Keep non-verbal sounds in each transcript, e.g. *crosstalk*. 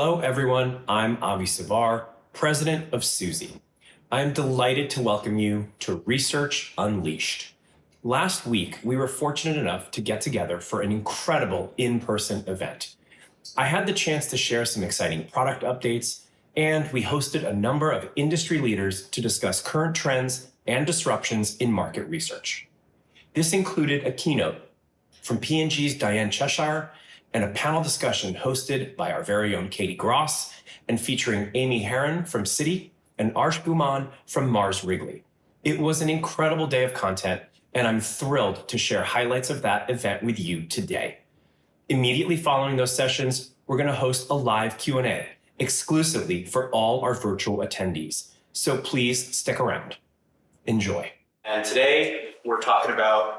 Hello, everyone. I'm Avi Savar, president of Suzy. I'm delighted to welcome you to Research Unleashed. Last week, we were fortunate enough to get together for an incredible in-person event. I had the chance to share some exciting product updates, and we hosted a number of industry leaders to discuss current trends and disruptions in market research. This included a keynote from P&G's Diane Cheshire and a panel discussion hosted by our very own Katie Gross and featuring Amy Herron from Citi and Arsh Guman from Mars Wrigley. It was an incredible day of content, and I'm thrilled to share highlights of that event with you today. Immediately following those sessions, we're going to host a live Q&A exclusively for all our virtual attendees. So please stick around. Enjoy. And today we're talking about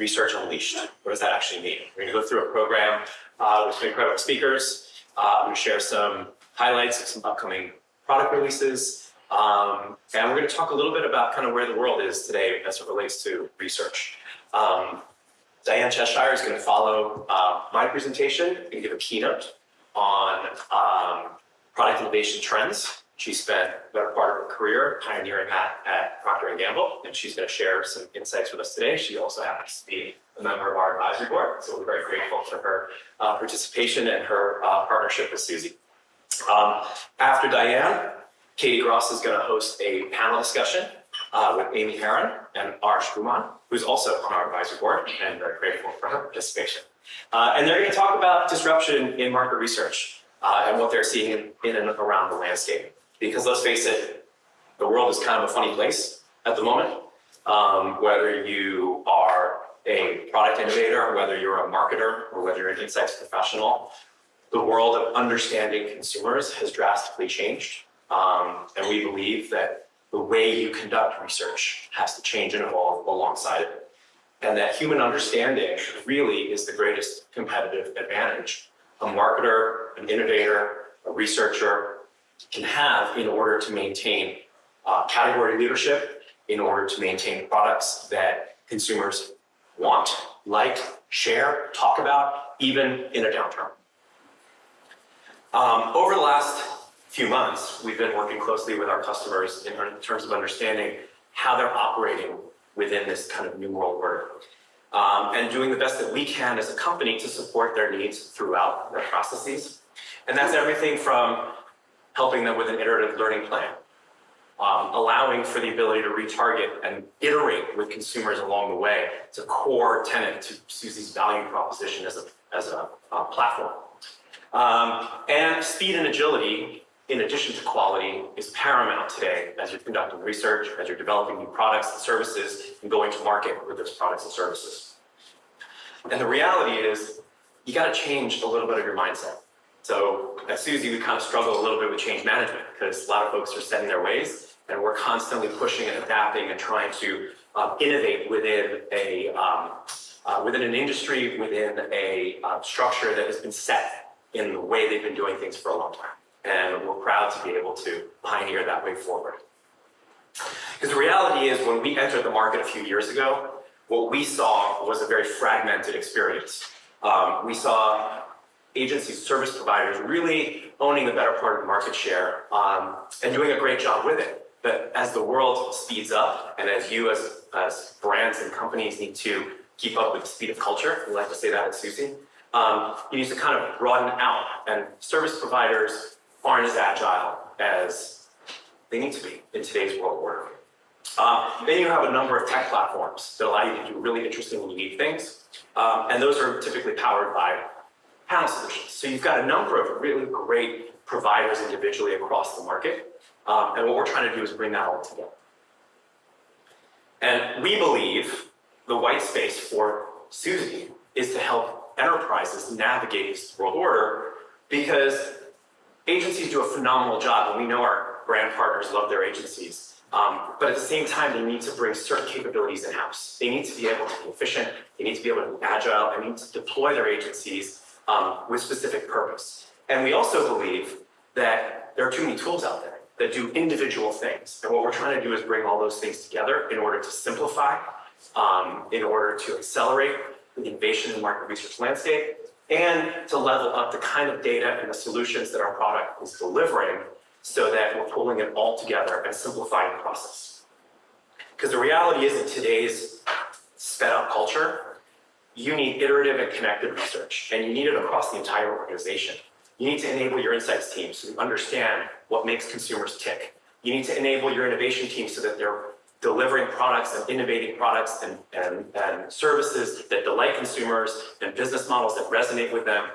Research Unleashed. What does that actually mean? We're going to go through a program uh, with some incredible speakers. Uh, I'm going to share some highlights of some upcoming product releases. Um, and we're going to talk a little bit about kind of where the world is today as it relates to research. Um, Diane Cheshire is going to follow uh, my presentation and give a keynote on um, product innovation trends. She spent the better part of her career pioneering that at Procter & Gamble, and she's going to share some insights with us today. She also happens to be a member of our advisory board, so we're very grateful for her uh, participation and her uh, partnership with Suzy. Um, after Diane, Katie Gross is going to host a panel discussion uh, with Amy Herron and Arsh Guman, who's also on our advisory board, and very grateful for her participation. Uh, and they're going to talk about disruption in market research uh, and what they're seeing in, in and around the landscape. Because let's face it, the world is kind of a funny place at the moment. Um, whether you are a product innovator, whether you're a marketer, or whether you're an insights professional, the world of understanding consumers has drastically changed. Um, and we believe that the way you conduct research has to change and evolve alongside it. And that human understanding really is the greatest competitive advantage a marketer, an innovator, a researcher, can have in order to maintain uh, category leadership, in order to maintain products that consumers want, like, share, talk about, even in a downturn. Um, over the last few months, we've been working closely with our customers in terms of understanding how they're operating within this kind of new world order. Um, and doing the best that we can as a company to support their needs throughout their processes. And that's everything from helping them with an iterative learning plan, um, allowing for the ability to retarget and iterate with consumers along the way. It's a core tenet to Suzy's value proposition as a, as a uh, platform. Um, and speed and agility, in addition to quality, is paramount today as you're conducting research, as you're developing new products and services, and going to market with those products and services. And the reality is, you got to change a little bit of your mindset. So at Suzy, we kind of struggle a little bit with change management because a lot of folks are set in their ways and we're constantly pushing and adapting and trying to um, innovate within a um, uh, within an industry, within a uh, structure that has been set in the way they've been doing things for a long time. And we're proud to be able to pioneer that way forward. Because the reality is when we entered the market a few years ago, what we saw was a very fragmented experience. Um, we saw agencies, service providers really owning the better part of the market share um, and doing a great job with it. But as the world speeds up and as you as, as brands and companies need to keep up with the speed of culture, we like to say that at Suzy, um, you need to kind of broaden out and service providers aren't as agile as they need to be in today's world order. Um, then you have a number of tech platforms that allow you to do really interesting and unique things. Um, and those are typically powered by panel solutions. So you've got a number of really great providers individually across the market. Um, and what we're trying to do is bring that all together. And we believe the white space for Suzy is to help enterprises navigate this world order because agencies do a phenomenal job and we know our brand partners love their agencies. Um, but at the same time, they need to bring certain capabilities in-house. They need to be able to be efficient, they need to be able to be agile, they need to deploy their agencies um, with specific purpose. And we also believe that there are too many tools out there that do individual things. And what we're trying to do is bring all those things together in order to simplify, um, in order to accelerate the innovation in the market research landscape, and to level up the kind of data and the solutions that our product is delivering so that we're pulling it all together and simplifying the process. Because the reality is in today's sped up culture, you need iterative and connected research, and you need it across the entire organization. You need to enable your insights team so you understand what makes consumers tick. You need to enable your innovation team so that they're delivering products and innovating products and, and, and services that delight consumers and business models that resonate with them.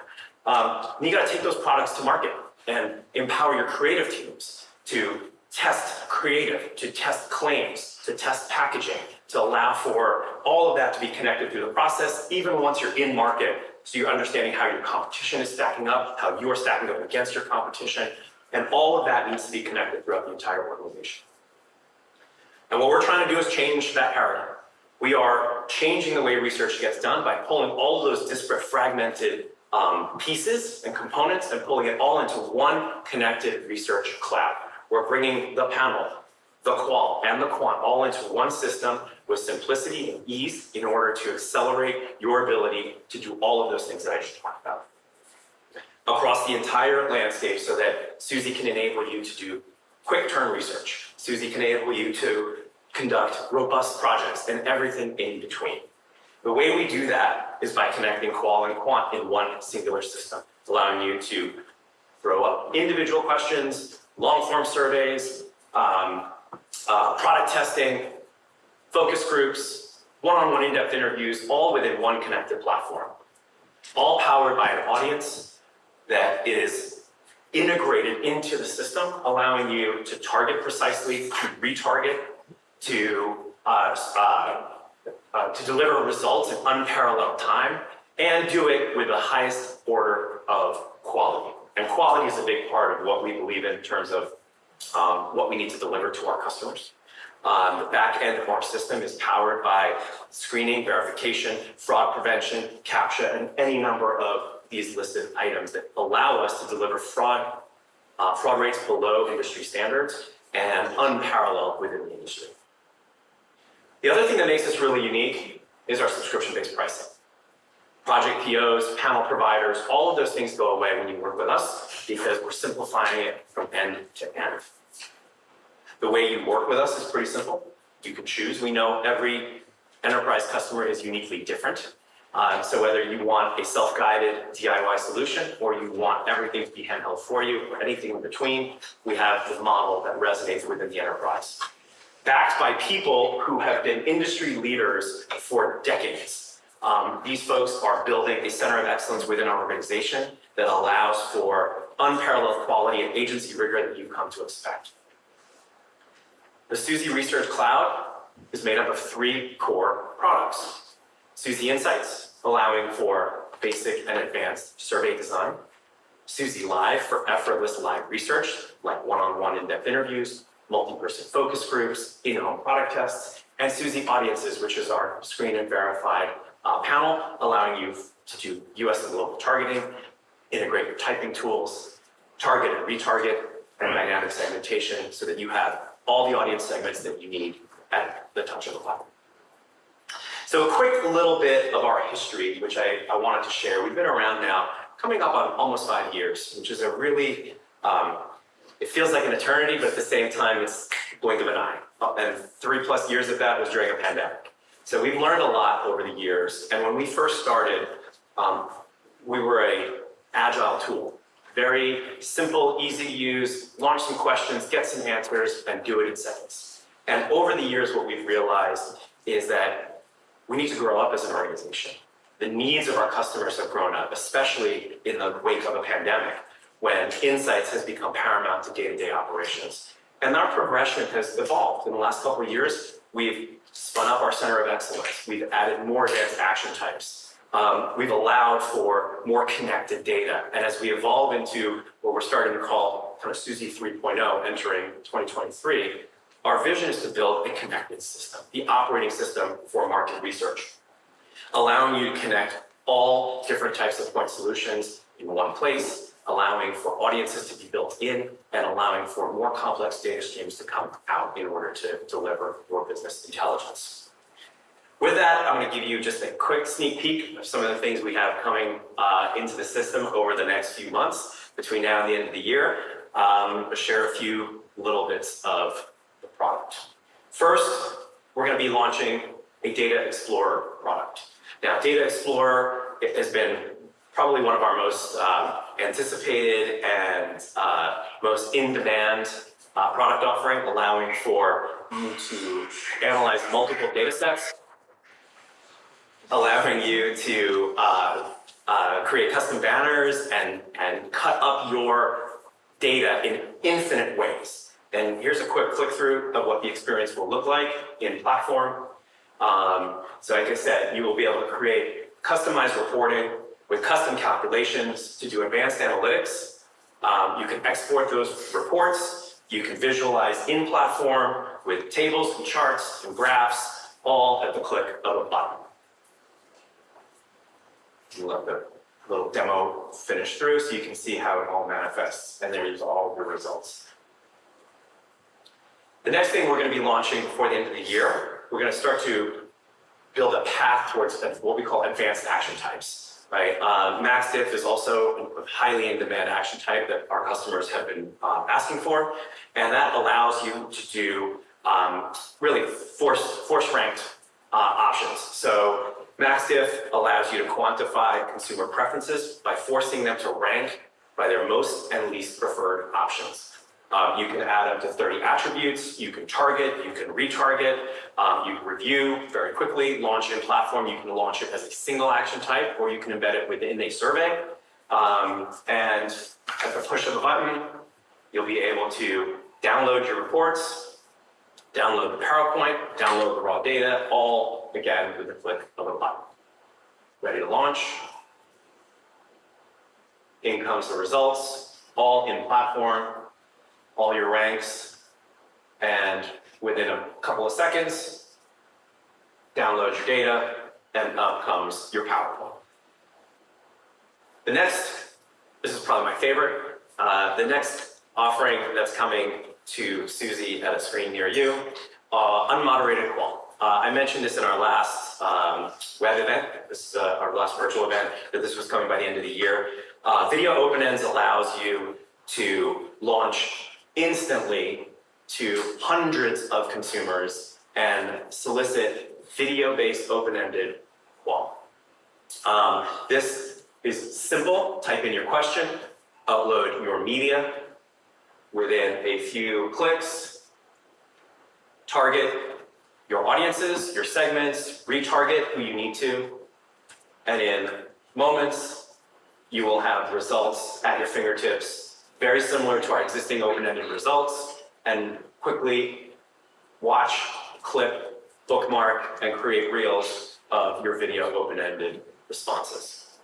Um, you got to take those products to market and empower your creative teams to test creative, to test claims, to test packaging, to allow for all of that to be connected through the process, even once you're in market, so you're understanding how your competition is stacking up, how you're stacking up against your competition, and all of that needs to be connected throughout the entire organization. And what we're trying to do is change that paradigm. We are changing the way research gets done by pulling all of those disparate, fragmented um, pieces and components and pulling it all into one connected research cloud. We're bringing the panel, the qual, and the quant all into one system with simplicity and ease in order to accelerate your ability to do all of those things that I just talked about across the entire landscape so that Suzy can enable you to do quick turn research. Suzy can enable you to conduct robust projects and everything in between. The way we do that is by connecting qual and quant in one singular system, allowing you to throw up individual questions, long form surveys, um, uh, product testing, focus groups, one-on-one in-depth interviews, all within one connected platform. All powered by an audience that is integrated into the system, allowing you to target precisely, to retarget, to uh, uh, uh, to deliver results in unparalleled time and do it with the highest order of quality. And quality is a big part of what we believe in terms of um, what we need to deliver to our customers. Um, the back end of our system is powered by screening, verification, fraud prevention, CAPTCHA, and any number of these listed items that allow us to deliver fraud, uh, fraud rates below industry standards and unparalleled within the industry. The other thing that makes us really unique is our subscription-based pricing. Project POs, panel providers, all of those things go away when you work with us because we're simplifying it from end to end. The way you work with us is pretty simple. You can choose. We know every enterprise customer is uniquely different. Uh, so whether you want a self-guided DIY solution or you want everything to be handheld for you or anything in between, we have the model that resonates within the enterprise backed by people who have been industry leaders for decades. Um, these folks are building a center of excellence within our organization that allows for unparalleled quality and agency rigor that you come to expect. The Suzy Research Cloud is made up of three core products. Suzy Insights, allowing for basic and advanced survey design. Suzy Live for effortless live research, like one-on-one in-depth interviews multi-person focus groups, in-home product tests, and Suzy Audiences, which is our screen and verified uh, panel, allowing you to do US and global targeting, integrate your typing tools, target and retarget, and dynamic segmentation so that you have all the audience segments that you need at the touch of a button. So a quick little bit of our history, which I, I wanted to share. We've been around now, coming up on almost five years, which is a really um, it feels like an eternity, but at the same time, it's blink of an eye. And three plus years of that was during a pandemic. So we've learned a lot over the years. And when we first started, um, we were a agile tool. Very simple, easy to use, launch some questions, get some answers, and do it in seconds. And over the years, what we've realized is that we need to grow up as an organization. The needs of our customers have grown up, especially in the wake of a pandemic when insights has become paramount to day-to-day -day operations. And our progression has evolved. In the last couple of years, we've spun up our center of excellence. We've added more advanced action types. Um, we've allowed for more connected data. And as we evolve into what we're starting to call kind of Suzy 3.0 entering 2023, our vision is to build a connected system, the operating system for market research, allowing you to connect all different types of point solutions in one place, allowing for audiences to be built in and allowing for more complex data streams to come out in order to deliver your business intelligence. With that, I'm going to give you just a quick sneak peek of some of the things we have coming uh, into the system over the next few months between now and the end of the year. Um, share a few little bits of the product. First, we're going to be launching a Data Explorer product. Now, Data Explorer has been probably one of our most um, anticipated and uh, most in-demand uh, product offering, allowing for you to analyze multiple data sets, allowing you to uh, uh, create custom banners and, and cut up your data in infinite ways. And here's a quick click through of what the experience will look like in platform. Um, so like I said, you will be able to create customized reporting with custom calculations to do advanced analytics. Um, you can export those reports. You can visualize in platform with tables and charts and graphs, all at the click of a button. Let the little demo finish through so you can see how it all manifests, and there's all the results. The next thing we're going to be launching before the end of the year, we're going to start to build a path towards what we call advanced action types, right? Uh, MaxDiff is also a highly in-demand action type that our customers have been uh, asking for, and that allows you to do um, really force, force ranked uh, options. So MaxDiff allows you to quantify consumer preferences by forcing them to rank by their most and least preferred options. Um, you can add up to 30 attributes, you can target, you can retarget, um, you can review very quickly, launch in platform, you can launch it as a single action type, or you can embed it within a survey. Um, and at the push of a button, you'll be able to download your reports, download the PowerPoint, download the raw data, all again with a click of a button. Ready to launch. In comes the results, all in platform, all your ranks, and within a couple of seconds, download your data, and up comes your PowerPoint. The next, this is probably my favorite, uh, the next offering that's coming to Suzy at a screen near you, uh, unmoderated qual. Uh, I mentioned this in our last um, web event, this is uh, our last virtual event, that this was coming by the end of the year. Uh, Video Open-Ends allows you to launch instantly to hundreds of consumers and solicit video-based open-ended qual. Um, this is simple, type in your question, upload your media within a few clicks, target your audiences, your segments, retarget who you need to, and in moments, you will have results at your fingertips, very similar to our existing open-ended results, and quickly watch, clip, bookmark, and create reels of your video open-ended responses.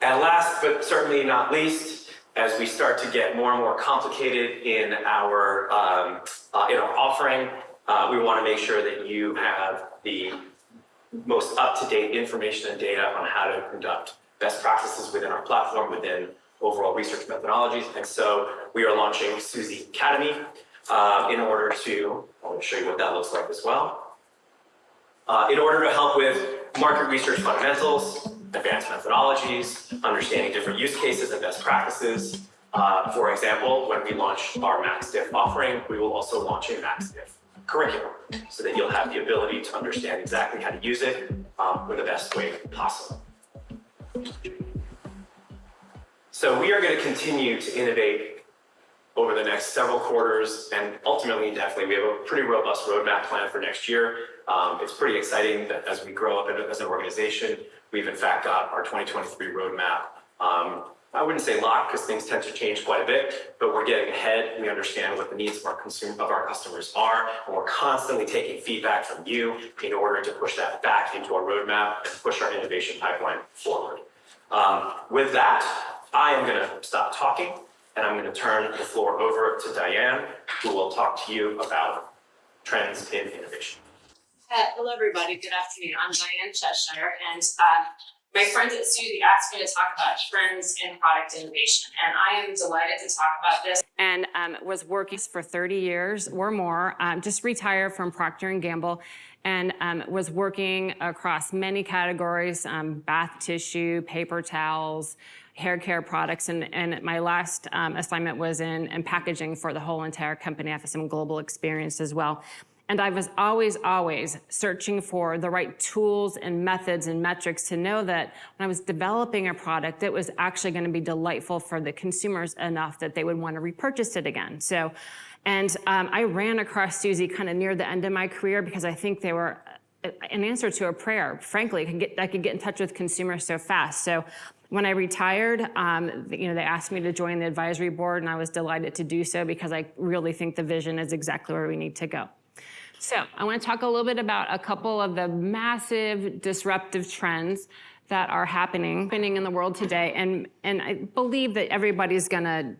And last, but certainly not least, as we start to get more and more complicated in our, um, uh, in our offering, uh, we want to make sure that you have the most up-to-date information and data on how to conduct best practices within our platform, within overall research methodologies. And so we are launching Suzy Academy uh, in order to, I want to show you what that looks like as well. Uh, in order to help with market research fundamentals, advanced methodologies, understanding different use cases and best practices. Uh, for example, when we launch our MaxDiff offering, we will also launch a MaxDiff curriculum so that you'll have the ability to understand exactly how to use it um, in the best way possible. So we are going to continue to innovate over the next several quarters and ultimately definitely we have a pretty robust roadmap plan for next year. Um, it's pretty exciting that as we grow up as an organization, we've in fact got our 2023 roadmap. Um, I wouldn't say locked because things tend to change quite a bit, but we're getting ahead. We understand what the needs of our consumer of our customers are, and we're constantly taking feedback from you in order to push that back into our roadmap and push our innovation pipeline forward. Um, with that, I am going to stop talking and I'm going to turn the floor over to Diane, who will talk to you about trends in innovation. Uh, hello, everybody. Good afternoon. I'm Diane Cheshire, and uh, My friends at Suzy asked me to talk about trends in product innovation, and I am delighted to talk about this. and um, was working for 30 years or more, um, just retired from Procter & Gamble, and um, was working across many categories, um, bath tissue, paper towels, hair care products, and, and my last um, assignment was in, in packaging for the whole entire company. I have some global experience as well. And I was always, always searching for the right tools and methods and metrics to know that when I was developing a product, it was actually going to be delightful for the consumers enough that they would want to repurchase it again. So, and um, I ran across Suzy kind of near the end of my career because I think they were uh, an answer to a prayer. Frankly, I could get, I could get in touch with consumers so fast. So when I retired, um, you know, they asked me to join the advisory board and I was delighted to do so because I really think the vision is exactly where we need to go. So I want to talk a little bit about a couple of the massive disruptive trends that are happening, happening in the world today. And, and I believe that everybody's going to,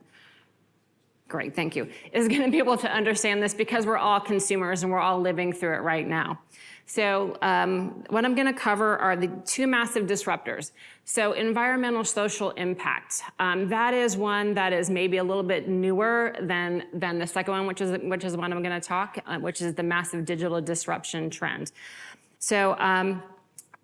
great, thank you, is going to be able to understand this because we're all consumers and we're all living through it right now. So um, what I'm going to cover are the two massive disruptors. So environmental social impact. Um, that is one that is maybe a little bit newer than, than the second one, which is, which is one I'm going to talk, uh, which is the massive digital disruption trend. So um,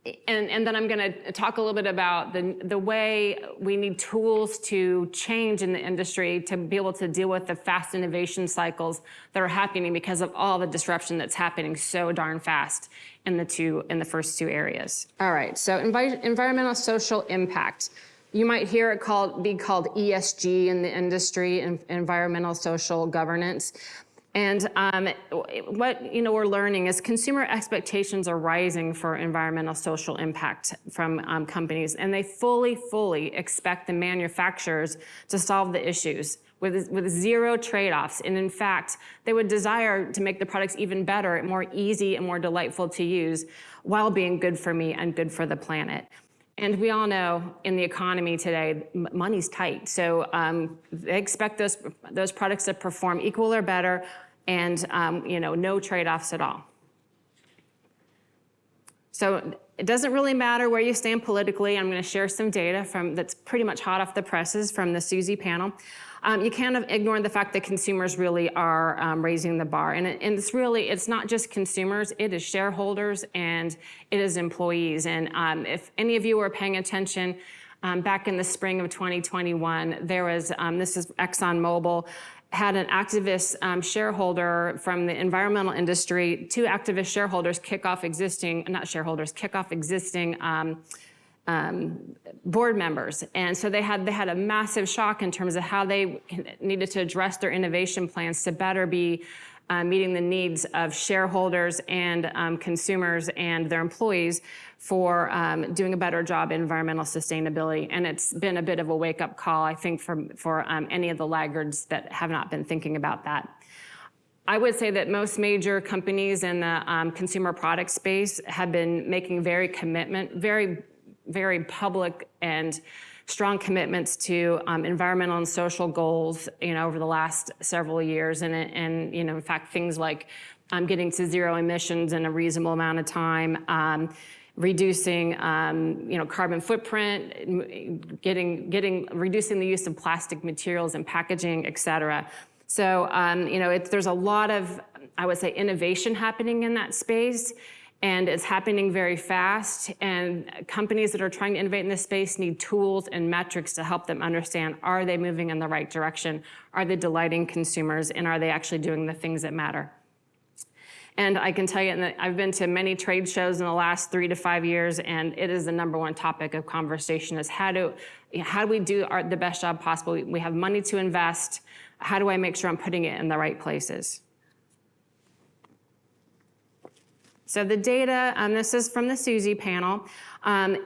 and, and then I'm going to talk a little bit about the, the way we need tools to change in the industry to be able to deal with the fast innovation cycles that are happening because of all the disruption that's happening so darn fast in the two in the first two areas. All right, so envi environmental social impact. You might hear it called be called ESG in the industry, environmental social governance. And um, what you know we're learning is consumer expectations are rising for environmental social impact from um, companies, and they fully, fully expect the manufacturers to solve the issues with, with zero trade-offs. And in fact, they would desire to make the products even better, more easy and more delightful to use while being good for me and good for the planet. And we all know in the economy today, money's tight. So um, they expect those, those products to perform equal or better and um, you know, no trade-offs at all. So it doesn't really matter where you stand politically. I'm going to share some data from that's pretty much hot off the presses from the Suzy panel. Um, you can't ignore the fact that consumers really are um, raising the bar. And, it, and, it's really, it's not just consumers, it is shareholders and it is employees. And um, if any of you were paying attention, um, back in the spring of 2021, there was, um, this is ExxonMobil, had an activist um, shareholder from the environmental industry, two activist shareholders kick off existing, not shareholders, kick off existing um, um, board members. And so they had, they had a massive shock in terms of how they needed to address their innovation plans to better be uh, meeting the needs of shareholders and um, consumers and their employees for um, doing a better job in environmental sustainability. And it's been a bit of a wake-up call, I think, for, for um, any of the laggards that have not been thinking about that. I would say that most major companies in the um, consumer product space have been making very commitment, very, very public and strong commitments to um, environmental and social goals, you know, over the last several years. And, and you know, in fact, things like um, getting to zero emissions in a reasonable amount of time, um, reducing, um, you know, carbon footprint, getting, getting, reducing the use of plastic materials and packaging, et cetera. So, um, you know, it's, there's a lot of, I would say, innovation happening in that space and it's happening very fast. And companies that are trying to innovate in this space need tools and metrics to help them understand, are they moving in the right direction? Are they delighting consumers? And are they actually doing the things that matter? And I can tell you I've been to many trade shows in the last three to five years, and it is the number one topic of conversation is how do, how do we do our, the best job possible? We have money to invest. How do I make sure I'm putting it in the right places? So the data, um, this is from the Suzy panel. Um,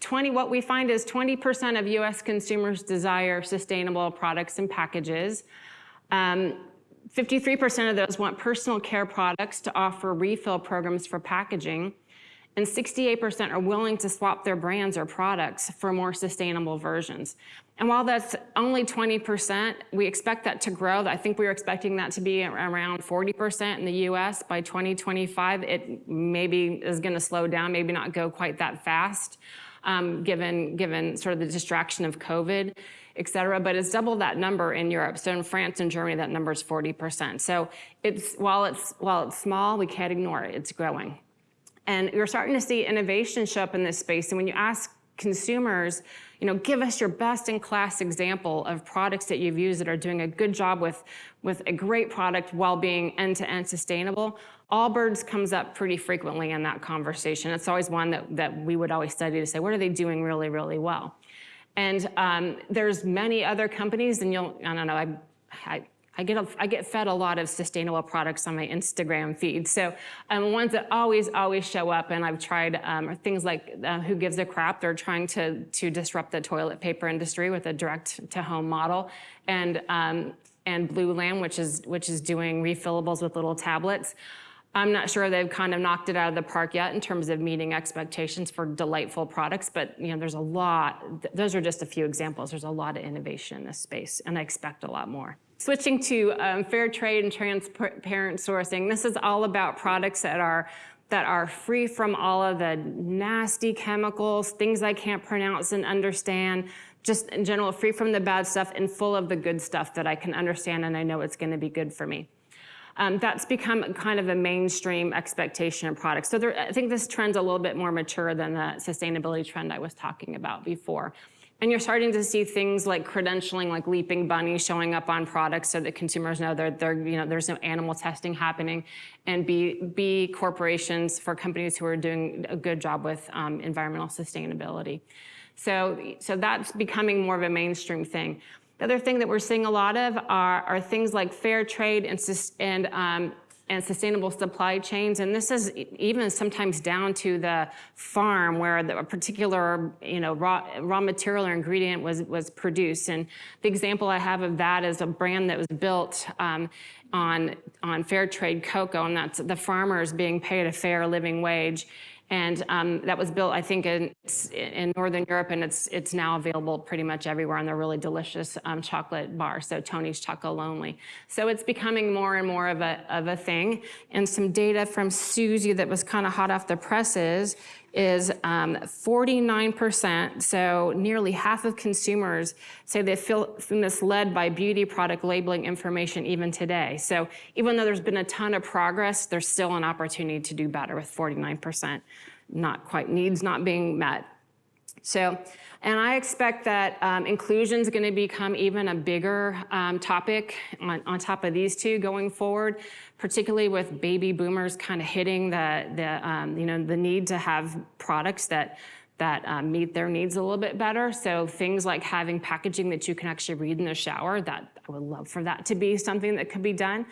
20, what we find is 20% of US consumers desire sustainable products and packages. 53% um, of those want personal care products to offer refill programs for packaging and 68% are willing to swap their brands or products for more sustainable versions. And while that's only 20%, we expect that to grow. I think we are expecting that to be around 40% in the US by 2025. It maybe is gonna slow down, maybe not go quite that fast. um, given, given sort of the distraction of COVID, et cetera, but it's double that number in Europe. So in France and Germany, that number is 40%. So it's, while it's, while it's small, we can't ignore it, it's growing. And you're starting to see innovation show up in this space. And when you ask consumers, you know, give us your best in class example of products that you've used that are doing a good job with, with a great product while being end to end sustainable. Allbirds comes up pretty frequently in that conversation. It's always one that, that we would always study to say, what are they doing really, really well? And um, there's many other companies, and you'll, I don't know, I, I, I get, a, I get fed a lot of sustainable products on my Instagram feed. So um, ones that always, always show up, and I've tried um, are things like uh, Who Gives a Crap. They're trying to, to disrupt the toilet paper industry with a direct-to-home model. And, um, and Blueland, which is, which is doing refillables with little tablets. I'm not sure they've kind of knocked it out of the park yet in terms of meeting expectations for delightful products, but you know, there's a lot, those are just a few examples. There's a lot of innovation in this space, and I expect a lot more. Switching to um, fair trade and transparent sourcing, this is all about products that are that are free from all of the nasty chemicals, things I can't pronounce and understand, just in general, free from the bad stuff and full of the good stuff that I can understand and I know it's gonna be good for me um, that's become kind of a mainstream expectation of products. So there, I think this trend's a little bit more mature than the sustainability trend I was talking about before. And you're starting to see things like credentialing, like Leaping Bunny showing up on products so that consumers know that they're, you know, there's no animal testing happening. And B, B corporations for companies who are doing a good job with um, environmental sustainability. So, so that's becoming more of a mainstream thing. The other thing that we're seeing a lot of are, are things like fair trade and, and, um, and sustainable supply chains. And this is even sometimes down to the farm where the, a particular you know, raw, raw material or ingredient was, was produced. And the example I have of that is a brand that was built um, on, on fair trade cocoa, and that's the farmers being paid a fair living wage. And um, that was built, I think, in, in Northern Europe, and it's it's now available pretty much everywhere. And they're really delicious um, chocolate bar, So Tony's Chocolonely. So it's becoming more and more of a of a thing. And some data from Suzy that was kind of hot off the presses is 49%, um, so nearly half of consumers say they feel misled by beauty product labeling information even today. So even though there's been a ton of progress, there's still an opportunity to do better with 49% not quite needs not being met. So, and I expect that um, inclusion is going to become even a bigger um, topic on, on top of these two going forward, particularly with baby boomers kind of hitting the, the um, you know, the need to have products that that um, meet their needs a little bit better. So things like having packaging that you can actually read in the shower, that I would love for that to be something that could be done.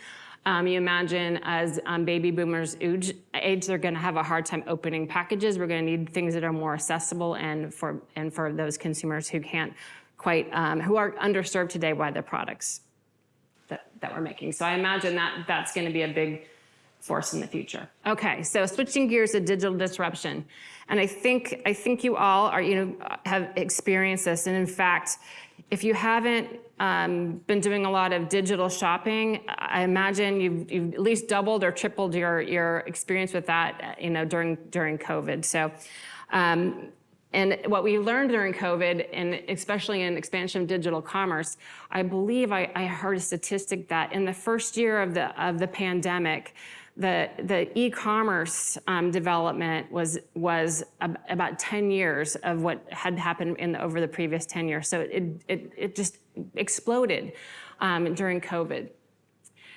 Um, you imagine as um, baby boomers age, age they're going to have a hard time opening packages. We're going to need things that are more accessible and for and for those consumers who can't quite um, who are underserved today by the products that, that we're making. So I imagine that that's going to be a big force in the future. Okay, so switching gears to digital disruption. And I think I think you all are, you know, have experienced this. And in fact, if you haven't um, been doing a lot of digital shopping, I imagine you've, you've at least doubled or tripled your, your experience with that, you know, during, during COVID. So, um, and what we learned during COVID, and especially in expansion of digital commerce, I believe I, I heard a statistic that in the first year of the, of the pandemic, the, the e-commerce um, development was, was ab about 10 years of what had happened in the, over the previous 10 years. So it, it, it just exploded um, during COVID.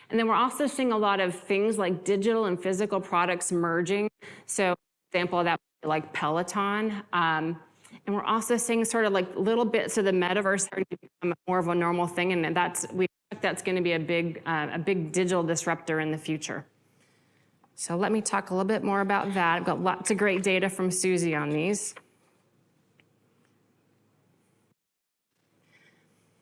And then we're also seeing a lot of things like digital and physical products merging. So example of that like Peloton. Um, and we're also seeing sort of like little bits of the metaverse starting to become more of a normal thing. And that's, we expect that's gonna be a big, uh, a big digital disruptor in the future. So let me talk a little bit more about that. I've got lots of great data from Suzy on these.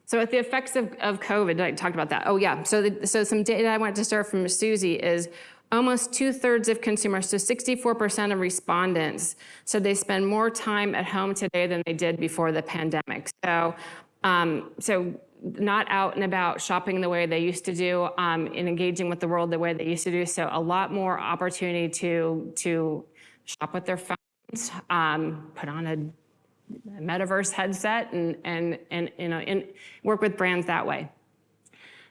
So with the effects of, of COVID, I talked about that. Oh yeah, so, the, so some data I want to start from Suzy is almost two thirds of consumers, so 64% of respondents, said they spend more time at home today than they did before the pandemic. So, um, so not out and about shopping the way they used to do um, and engaging with the world the way they used to do. So a lot more opportunity to, to shop with their phones, um, put on a metaverse headset and, and, and you know, and work with brands that way.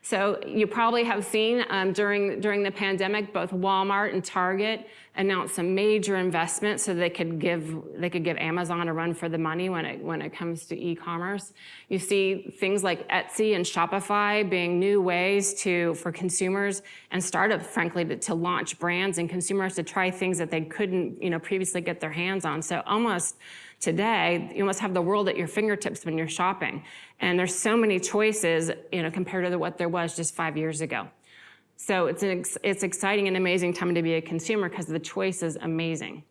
So you probably have seen um, during, during the pandemic, both Walmart and Target announced some major investments so they could give, they could give Amazon a run for the money when it, when it comes to e-commerce. You see things like Etsy and Shopify being new ways to, for consumers and startups, frankly, to, to launch brands and consumers to try things that they couldn't, you know, previously get their hands on. So almost today, you must have the world at your fingertips when you're shopping. And there's so many choices, you know, compared to what there was just five years ago. So it's an ex it's exciting and amazing time to be a consumer because the choice is amazing.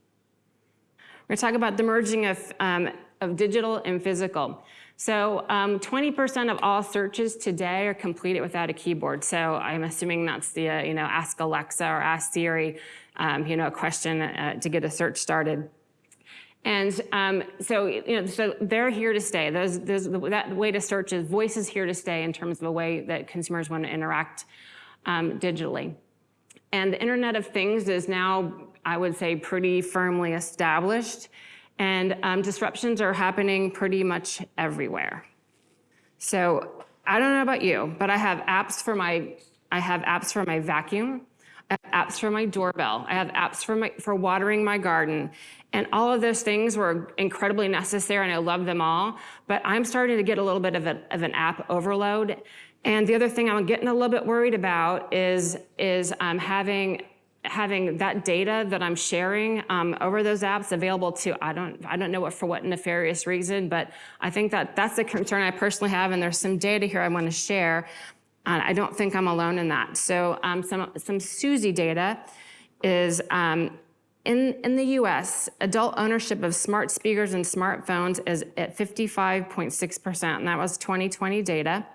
We're going to talk about the merging of, um, of digital and physical. So 20% um, of all searches today are completed without a keyboard. So I'm assuming that's the, uh, you know, ask Alexa or ask Siri, um, you know, a question uh, to get a search started. And um, so, you know, so they're here to stay. Those, those, that way to search is voice is here to stay in terms of a way that consumers want to interact um, digitally. And the Internet of Things is now, I would say, pretty firmly established. And um, disruptions are happening pretty much everywhere. So I don't know about you, but I have apps for my, I have apps for my vacuum. Apps for my doorbell. I have apps for my for watering my garden. And all of those things were incredibly necessary and I love them all. But I'm starting to get a little bit of, a, of an app overload. And the other thing I'm getting a little bit worried about is, is um, having having that data that I'm sharing um, over those apps available to, I don't, I don't know what for what nefarious reason, but I think that that's a concern I personally have, and there's some data here I want to share. And I don't think I'm alone in that. So um, some, some Suzy data is um, in, in the US, adult ownership of smart speakers and smartphones is at 55.6%, and that was 2020 data.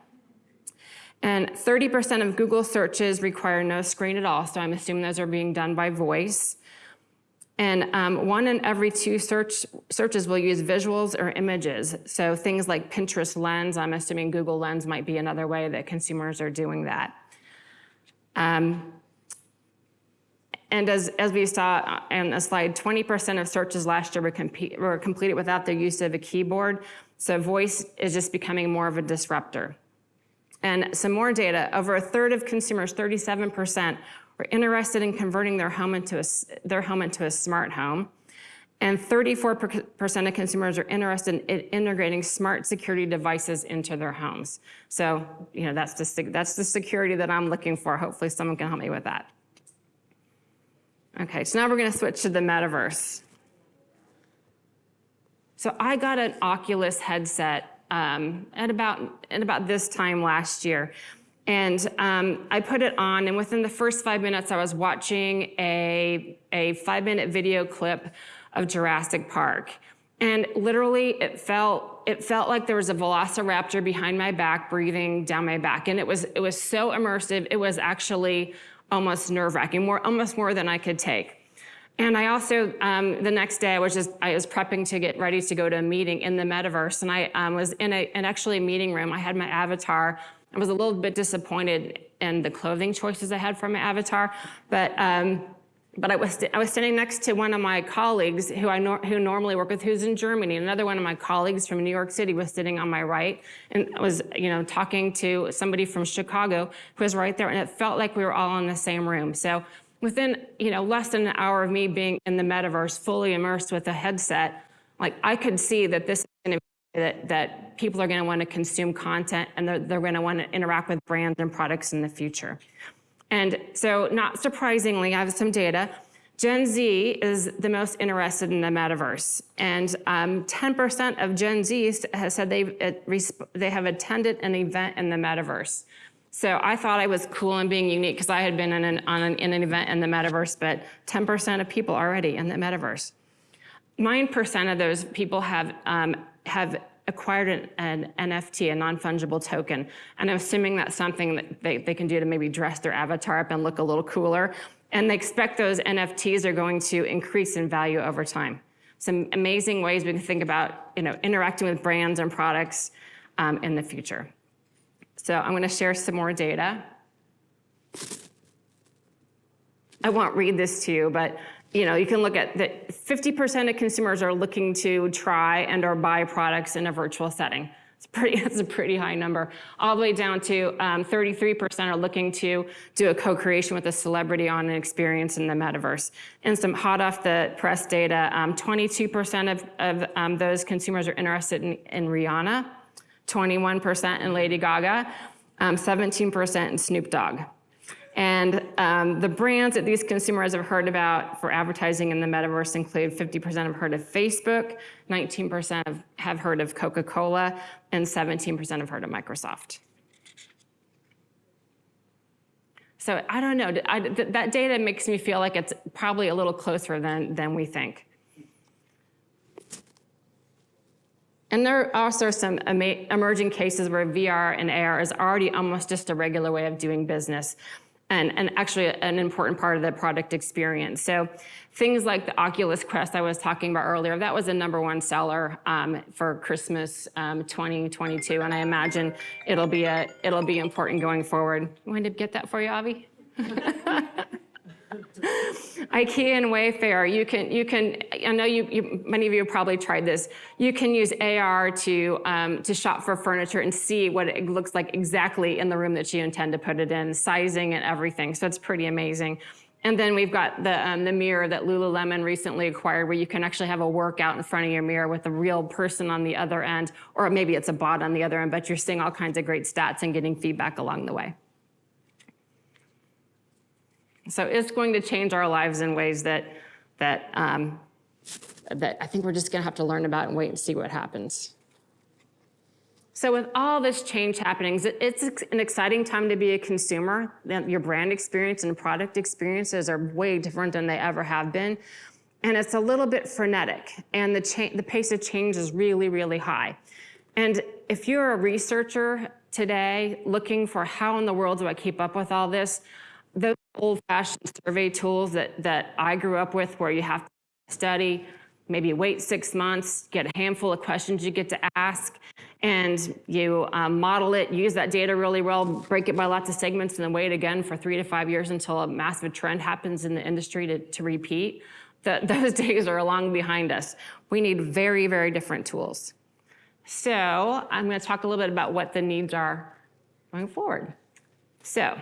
And 30% of Google searches require no screen at all, so I'm assuming those are being done by voice. And um, one in every two search, searches will use visuals or images. So things like Pinterest Lens, I'm assuming Google Lens might be another way that consumers are doing that. Um, and as, as we saw in the slide, 20% of searches last year were, were completed without the use of a keyboard. So voice is just becoming more of a disruptor. And some more data, over a third of consumers, 37%, were interested in converting their home into a, their home into a smart home. And 34% of consumers are interested in integrating smart security devices into their homes. So, you know, that's the, that's the security that I'm looking for. Hopefully someone can help me with that. Okay, so now we're gonna switch to the metaverse. So I got an Oculus headset um, at, about, at about this time last year. And um, I put it on, and within the first five minutes, I was watching a, a five minute video clip of Jurassic Park. And literally, it felt, it felt like there was a velociraptor behind my back breathing down my back. And it was, it was so immersive, it was actually almost nerve wracking, more, almost more than I could take. And I also, um, the next day I was just, I was prepping to get ready to go to a meeting in the metaverse. And I um, was in a, an actually a meeting room. I had my avatar. I was a little bit disappointed in the clothing choices I had for my avatar, but um, but I was, I was standing next to one of my colleagues who I nor who normally work with, who's in Germany. Another one of my colleagues from New York City was sitting on my right and I was, you know, talking to somebody from Chicago who was right there. And it felt like we were all in the same room. So within, you know, less than an hour of me being in the metaverse, fully immersed with a headset, like I could see that this is going to be that, that people are going to want to consume content and they're, they're going to want to interact with brands and products in the future. And so not surprisingly, I have some data. Gen Z is the most interested in the metaverse. And 10% um, of Gen Z has said they have attended an event in the metaverse. So I thought I was cool and being unique because I had been in an, an, in an event in the metaverse, but 10% of people already in the metaverse. 9% of those people have, um, have acquired an, an NFT, a non-fungible token. And I'm assuming that's something that they, they can do to maybe dress their avatar up and look a little cooler. And they expect those NFTs are going to increase in value over time. Some amazing ways we can think about you know, interacting with brands and products um, in the future. So I'm gonna share some more data. I won't read this to you, but you know, you can look at that 50% of consumers are looking to try and or buy products in a virtual setting. It's pretty, *laughs* it's a pretty high number. All the way down to 33% are looking to do a co-creation with a celebrity on an experience in the metaverse. And some hot off the press data, 22% of, of um, those consumers are interested in, in Rihanna, 21% in Lady Gaga, um, 17% in Snoop Dogg. And um, the brands that these consumers have heard about for advertising in the metaverse include 50% have heard of Facebook, 19% have, heard of Coca-Cola, and 17% have heard of Microsoft. So I don't know, I, th that data makes me feel like it's probably a little closer than, than we think. And there are also some emerging cases where VR and AR is already almost just a regular way of doing business and, and actually an important part of the product experience. So things like the Oculus Quest I was talking about earlier, that was a number one seller um, for Christmas um, 2022, and I imagine it'll be a it'll be important going forward. You want to get that for you, Avi? *laughs* *laughs* IKEA and Wayfair, you can, you can, I know you, you, many of you probably tried this. You can use AR to, um, to shop for furniture and see what it looks like exactly in the room that you intend to put it in, sizing and everything. So it's pretty amazing. And then we've got the, um, the mirror that Lululemon recently acquired where you can actually have a workout in front of your mirror with a real person on the other end, or maybe it's a bot on the other end, but you're seeing all kinds of great stats and getting feedback along the way. So it's going to change our lives in ways that, that, um, that I think we're just gonna have to learn about and wait and see what happens. So with all this change happening, it's an exciting time to be a consumer. Your brand experience and product experiences are way different than they ever have been. And it's a little bit frenetic and the, the pace of change is really, really high. And if you're a researcher today looking for how in the world do I keep up with all this, those old-fashioned survey tools that, that I grew up with where you have to study, maybe wait six months, get a handful of questions you get to ask, and you um, model it, use that data really well, break it by lots of segments, and then wait again for three to five years until a massive trend happens in the industry to, to repeat. The, *laughs* those days are long behind us. We need very, very different tools. So I'm gonna talk a little bit about what the needs are going forward. So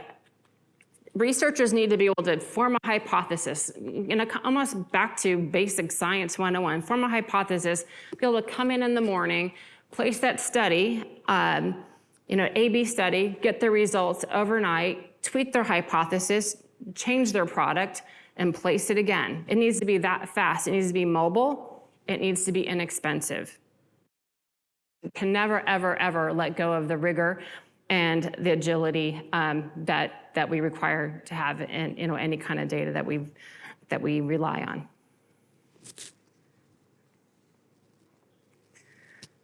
researchers need to be able to form a hypothesis, know, almost back to basic science 101, form a hypothesis, be able to come in in the morning, place that study, um, you know, A-B study, get the results overnight, tweak their hypothesis, change their product, and place it again. It needs to be that fast. It needs to be mobile. It needs to be inexpensive. You can never, ever, ever let go of the rigor and the agility um, that, that we require to have in you know, any kind of data that, we that we rely on.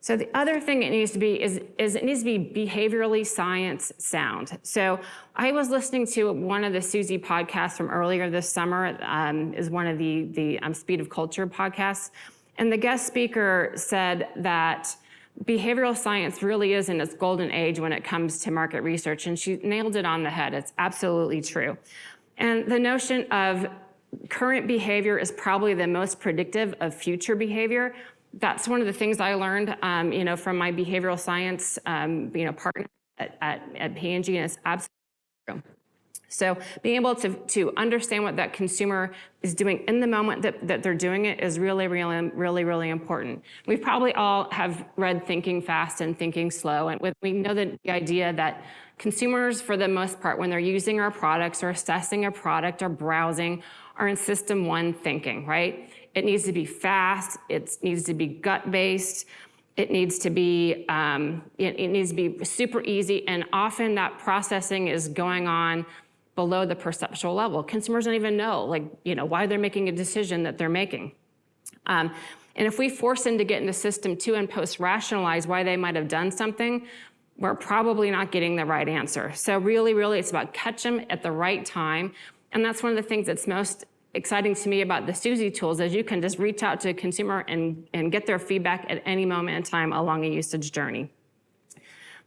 So the other thing it needs to be is, is it needs to be behaviorally science sound. So I was listening to one of the Suzy podcasts from earlier this summer, um, is one of the, the um, Speed of Culture podcasts. And the guest speaker said that behavioral science really is in its golden age when it comes to market research, and she nailed it on the head. It's absolutely true. And the notion of current behavior is probably the most predictive of future behavior. That's one of the things I learned, um, you know, from my behavioral science, um, you know, partner at, at, at P&G, and it's absolutely true. So being able to, to understand what that consumer is doing in the moment that, that they're doing it is really, really, really, really important. We probably all have read Thinking Fast and Thinking Slow, and we know that the idea that consumers, for the most part, when they're using our products or assessing a product or browsing, are in system one thinking, right? It needs to be fast, it needs to be gut-based, it needs to be, um, it, it needs to be super easy, and often that processing is going on below the perceptual level. Consumers don't even know, like, you know, why they're making a decision that they're making. Um, and if we force them to get into system two and post-rationalize why they might have done something, we're probably not getting the right answer. So really, really, it's about catch them at the right time. And that's one of the things that's most exciting to me about the Suzy tools is you can just reach out to a consumer and, and get their feedback at any moment in time along a usage journey.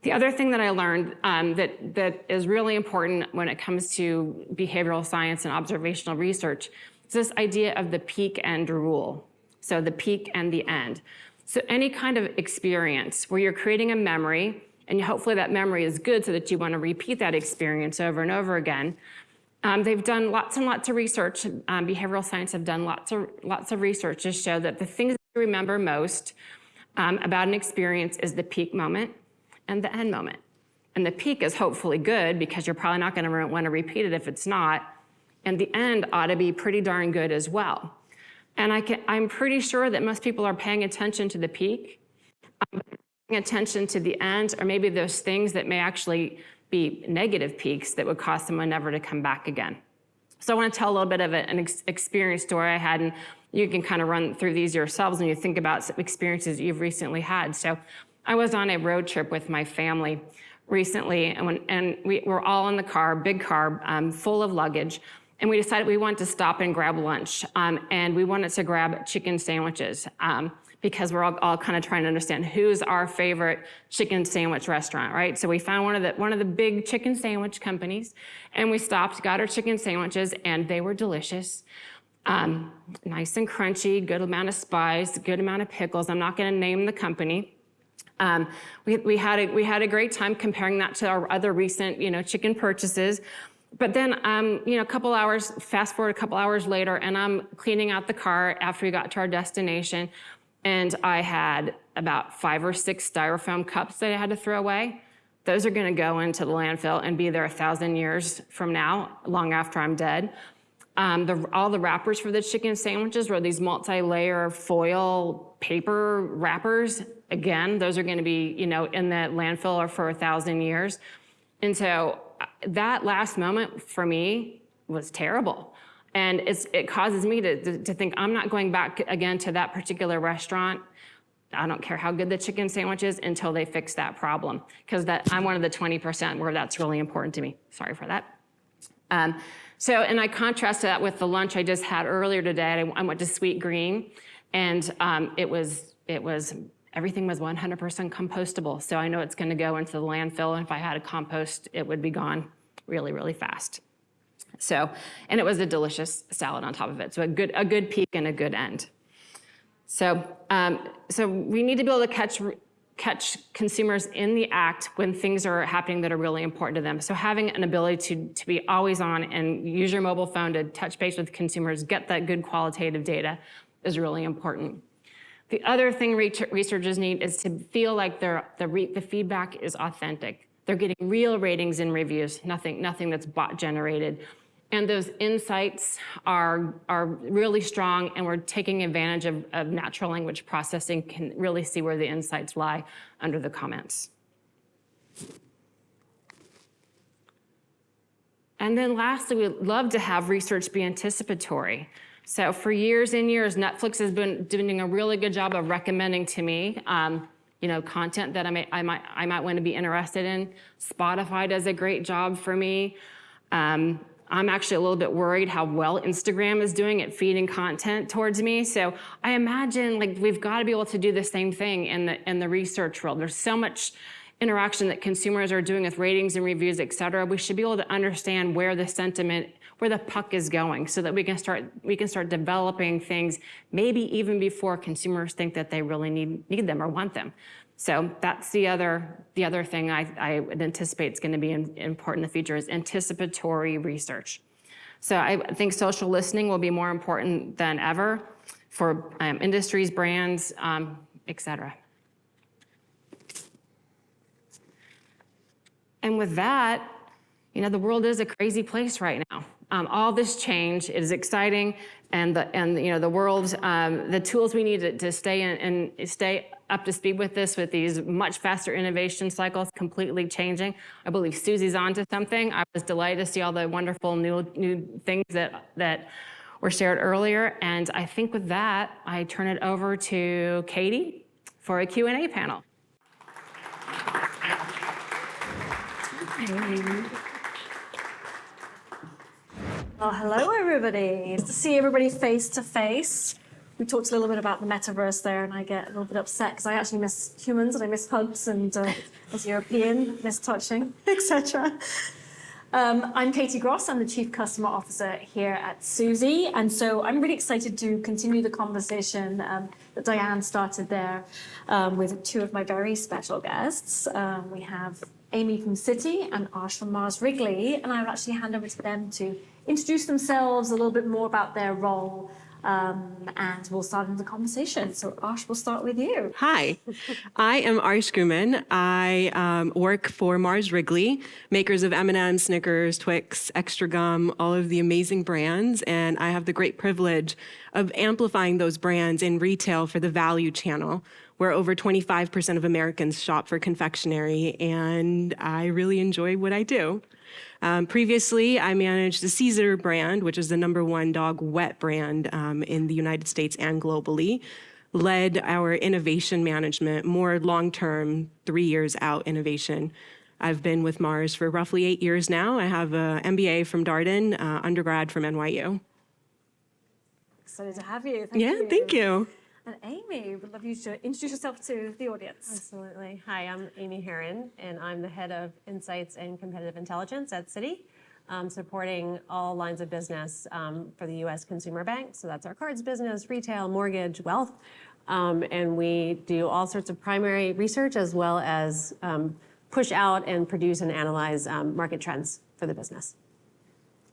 The other thing that I learned um, that, that is really important when it comes to behavioral science and observational research is this idea of the peak end rule. So the peak and the end. So any kind of experience where you're creating a memory, and hopefully that memory is good so that you want to repeat that experience over and over again. Um, they've done lots and lots of research. Um, behavioral science have done lots of lots of research to show that the things that you remember most um, about an experience is the peak moment and the end moment. And the peak is hopefully good because you're probably not going to want to repeat it if it's not. And the end ought to be pretty darn good as well. And I can, I'm pretty sure that most people are paying attention to the peak, um, paying attention to the end, or maybe those things that may actually be negative peaks that would cause someone never to come back again. So I want to tell a little bit of an ex experience story I had, and you can kind of run through these yourselves when you think about some experiences you've recently had. So I was on a road trip with my family recently, and, when, and we were all in the car, big car, um, full of luggage, and we decided we wanted to stop and grab lunch, um, and we wanted to grab chicken sandwiches um, because we're all, all kind of trying to understand who's our favorite chicken sandwich restaurant, right? So we found one of the one of the big chicken sandwich companies, and we stopped, got our chicken sandwiches, and they were delicious. Um, nice and crunchy, good amount of spice, good amount of pickles. I'm not going to name the company. Um, we, we, had a, we had a great time comparing that to our other recent, you know, chicken purchases. But then, um, you know, a couple hours, fast forward a couple hours later, and I'm cleaning out the car after we got to our destination, and I had about five or six styrofoam cups that I had to throw away. Those are gonna go into the landfill and be there a thousand years from now, long after I'm dead. Um, the, all the wrappers for the chicken sandwiches were these multi-layer foil paper wrappers. Again, those are gonna be, you know, in the landfill or for a thousand years. And so uh, that last moment for me was terrible. And it causes me to, to, to think I'm not going back again to that particular restaurant. I don't care how good the chicken sandwich is until they fix that problem. Because that I'm one of the 20% where that's really important to me. Sorry for that. Um, so, and I contrast that with the lunch I just had earlier today. I, I went to Sweetgreen, and um, it was it was everything was 100% compostable. So I know it's going to go into the landfill, and if I had a compost, it would be gone really, really fast. So, and it was a delicious salad on top of it. So a good a good peak and a good end. So, um, so we need to be able to catch catch consumers in the act when things are happening that are really important to them. So having an ability to, to be always on and use your mobile phone to touch base with consumers, get that good qualitative data is really important. The other thing researchers need is to feel like the, the feedback is authentic. They're getting real ratings and reviews, nothing, nothing that's bot generated. And those insights are, are really strong and we're taking advantage of, of natural language processing, can really see where the insights lie under the comments. And then lastly, we'd love to have research be anticipatory. So for years and years, Netflix has been doing a really good job of recommending to me, um, you know, content that I, I, might, I might want to be interested in. Spotify does a great job for me. Um, I'm actually a little bit worried how well Instagram is doing at feeding content towards me. So I imagine like we've got to be able to do the same thing in the in the research world. There's so much interaction that consumers are doing with ratings and reviews, et cetera. We should be able to understand where the sentiment, where the puck is going so that we can start we can start developing things maybe even before consumers think that they really need need them or want them. So that's the other, the other thing I, I would anticipate is going to be in, important in the future is anticipatory research. So I think social listening will be more important than ever for um, industries, brands, um, et cetera. And with that, you know, the world is a crazy place right now. Um, all this change, is exciting, and the and you know the world, um, the tools we need to, to stay in and stay up to speed with this, with these much faster innovation cycles completely changing. I believe Suzy's onto something. I was delighted to see all the wonderful new new things that that were shared earlier, and I think with that, I turn it over to Katie for a Q&A panel. Well, hello, everybody. To see everybody face to face. We talked a little bit about the metaverse there, and I get a little bit upset because I actually miss humans and I miss hugs and uh, *laughs* as European, miss touching, *laughs* etc. Um, I'm Katie Gross. I'm the Chief Customer Officer here at Suzy. And so I'm really excited to continue the conversation um, that Diane started there um, with two of my very special guests. Um, we have Amy from Citi and Ash from Mars Wrigley. And I will actually hand over to them to introduce themselves, a little bit more about their role, um, and we'll start into the conversation. So Ash, we'll start with you. Hi, *laughs* I am Arsh Guman. I um, work for Mars Wrigley, makers of M&M's, Snickers, Twix, Extra Gum, all of the amazing brands, and I have the great privilege of amplifying those brands in retail for the value channel, where over 25% of Americans shop for confectionery, and I really enjoy what I do. Um, previously, I managed the Cesar brand, which is the number one dog wet brand um, in the United States and globally. Led our innovation management, more long term, three years out innovation. I've been with Mars for roughly eight years now. I have an MBA from Darden, uh, undergrad from NYU. Excited to have you. Thank yeah, you. thank you. And Amy, would love you to introduce yourself to the audience. Absolutely. Hi, I'm Amy Herron, and I'm the head of Insights and Competitive Intelligence at Citi, um, supporting all lines of business um, for the U.S. Consumer Bank. So that's our cards business, retail, mortgage, wealth. Um, and we do all sorts of primary research as well as um, push out and produce and analyze um, market trends for the business.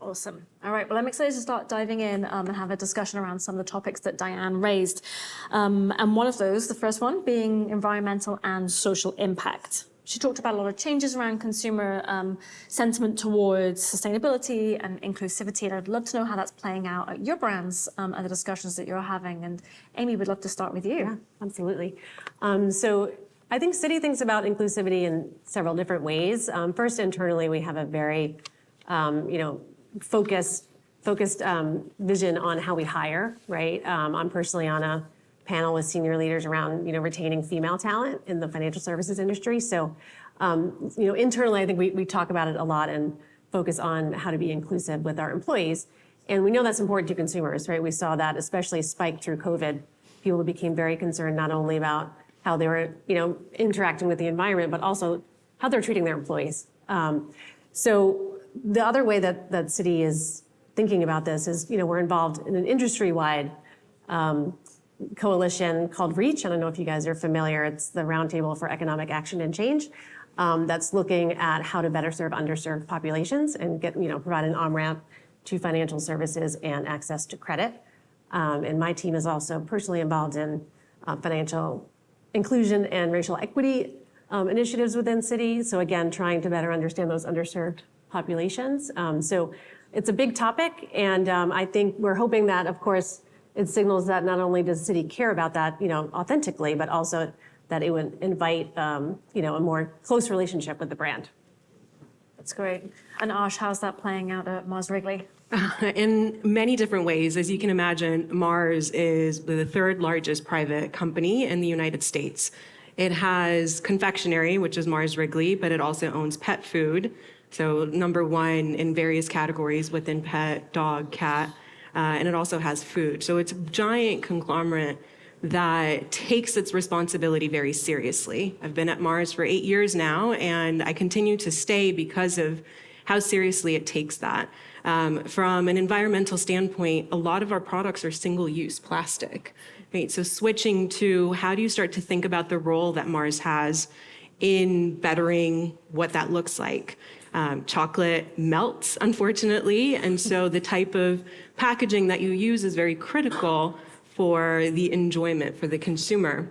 Awesome. All right. Well, I'm excited to start diving in um, and have a discussion around some of the topics that Diane raised. Um, and one of those, the first one, being environmental and social impact. She talked about a lot of changes around consumer um, sentiment towards sustainability and inclusivity. And I'd love to know how that's playing out at your brands um, and the discussions that you're having. And Amy, we'd love to start with you. Yeah, absolutely. Um, so I think Citi thinks about inclusivity in several different ways. Um, first, internally, we have a very, um, you know, focused focused um, vision on how we hire. Right. Um, I'm personally on a panel with senior leaders around you know retaining female talent in the financial services industry. So, um, you know, internally, I think we, we talk about it a lot and focus on how to be inclusive with our employees. And we know that's important to consumers, right? We saw that especially spike through COVID. People became very concerned not only about how they were, you know, interacting with the environment, but also how they're treating their employees. Um, so the other way that that Citi is thinking about this is, you know, we're involved in an industry-wide um, coalition called REACH. I don't know if you guys are familiar. It's the Roundtable for Economic Action and Change. Um, that's looking at how to better serve underserved populations and get, you know, provide an on-ramp to financial services and access to credit. Um, and my team is also personally involved in uh, financial inclusion and racial equity um, initiatives within Citi. So again, trying to better understand those underserved populations. Um, so it's a big topic, and um, I think we're hoping that, of course, it signals that not only does the Citi care about that, you know, authentically, but also that it would invite, um, you know, a more close relationship with the brand. That's great. And Ash, how's that playing out at Mars Wrigley? *laughs* In many different ways, as you can imagine, Mars is the third largest private company in the United States. It has confectionery, which is Mars Wrigley, but it also owns pet food. So number one in various categories within pet, dog, cat, uh, and it also has food. So it's a giant conglomerate that takes its responsibility very seriously. I've been at Mars for eight years now, and I continue to stay because of how seriously it takes that. Um, from an environmental standpoint, a lot of our products are single-use plastic. Right? So switching to how do you start to think about the role that Mars has in bettering what that looks like? Um, chocolate melts, unfortunately, and so the type of packaging that you use is very critical for the enjoyment for the consumer.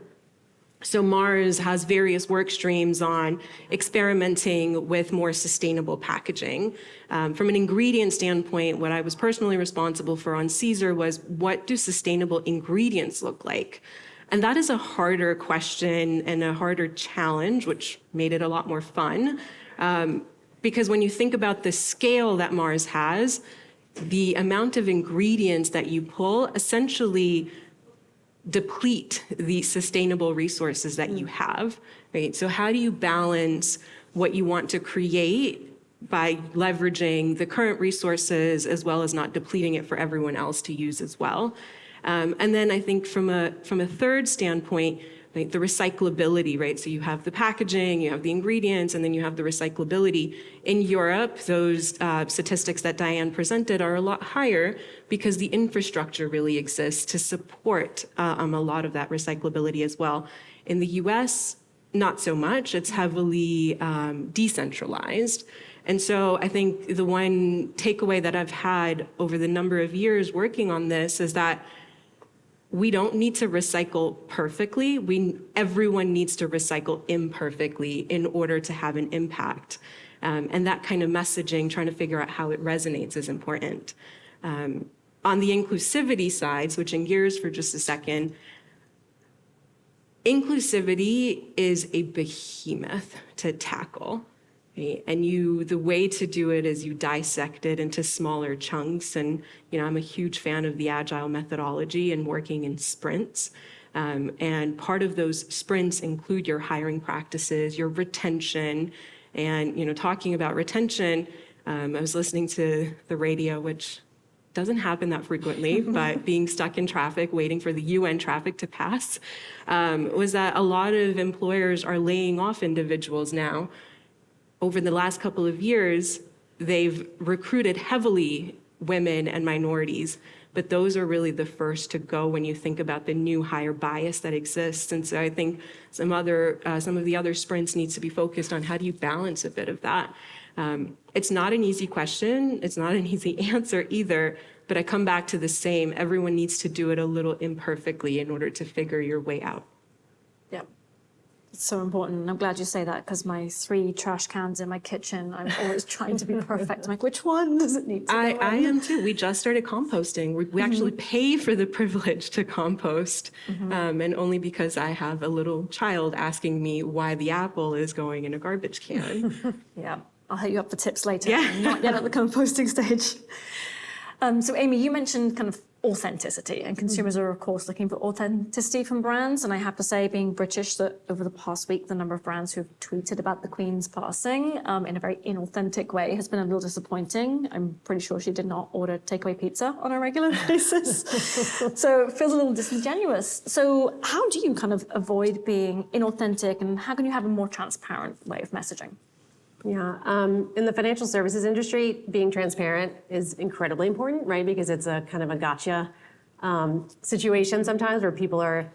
So Mars has various work streams on experimenting with more sustainable packaging. Um, from an ingredient standpoint, what I was personally responsible for on Cesar was what do sustainable ingredients look like? And that is a harder question and a harder challenge, which made it a lot more fun. Um, because when you think about the scale that Mars has, the amount of ingredients that you pull essentially deplete the sustainable resources that you have, right? So how do you balance what you want to create by leveraging the current resources as well as not depleting it for everyone else to use as well? Um, and then I think from a, from a third standpoint, the recyclability, right? So you have the packaging, you have the ingredients, and then you have the recyclability. In Europe, those uh, statistics that Diane presented are a lot higher because the infrastructure really exists to support uh, um, a lot of that recyclability as well. In the US, not so much. It's heavily um, decentralized. And so I think the one takeaway that I've had over the number of years working on this is that we don't need to recycle perfectly. We, everyone needs to recycle imperfectly in order to have an impact. Um, and that kind of messaging, trying to figure out how it resonates is important. Um, on the inclusivity side, switching gears for just a second, inclusivity is a behemoth to tackle. Right? And you, the way to do it is you dissect it into smaller chunks. And, you know, I'm a huge fan of the agile methodology and working in sprints. Um, and part of those sprints include your hiring practices, your retention, and, you know, talking about retention, um, I was listening to the radio, which doesn't happen that frequently, *laughs* but being stuck in traffic, waiting for the UN traffic to pass, um, was that a lot of employers are laying off individuals now. Over the last couple of years, they've recruited heavily women and minorities, but those are really the first to go when you think about the new higher bias that exists. And so I think some other, uh, some of the other sprints needs to be focused on how do you balance a bit of that. Um, it's not an easy question. It's not an *laughs* easy answer either. But I come back to the same. Everyone needs to do it a little imperfectly in order to figure your way out. It's so important. I'm glad you say that because my three trash cans in my kitchen, I'm always trying to be *laughs* perfect. I'm like, which one does it need to I, go I am too. We just started composting. We, we actually pay for the *laughs* privilege to compost, um, and only because I have a little child asking me why the apple is going in a garbage can. *laughs* Yeah, I'll hit you up for tips later. Yeah. Not yet at the composting stage. Um, so, Amy, you mentioned kind of authenticity, and consumers are, of course, looking for authenticity from brands. And I have to say, being British, that over the past week, the number of brands who've tweeted about the Queen's passing um, in a very inauthentic way has been a little disappointing. I'm pretty sure she did not order takeaway pizza on a regular *laughs* basis. so it feels a little disingenuous. So, how do you kind of avoid being inauthentic, and how can you have a more transparent way of messaging? Yeah, um, in the financial services industry, being transparent is incredibly important, right? Because it's a kind of a gotcha um, situation sometimes where people are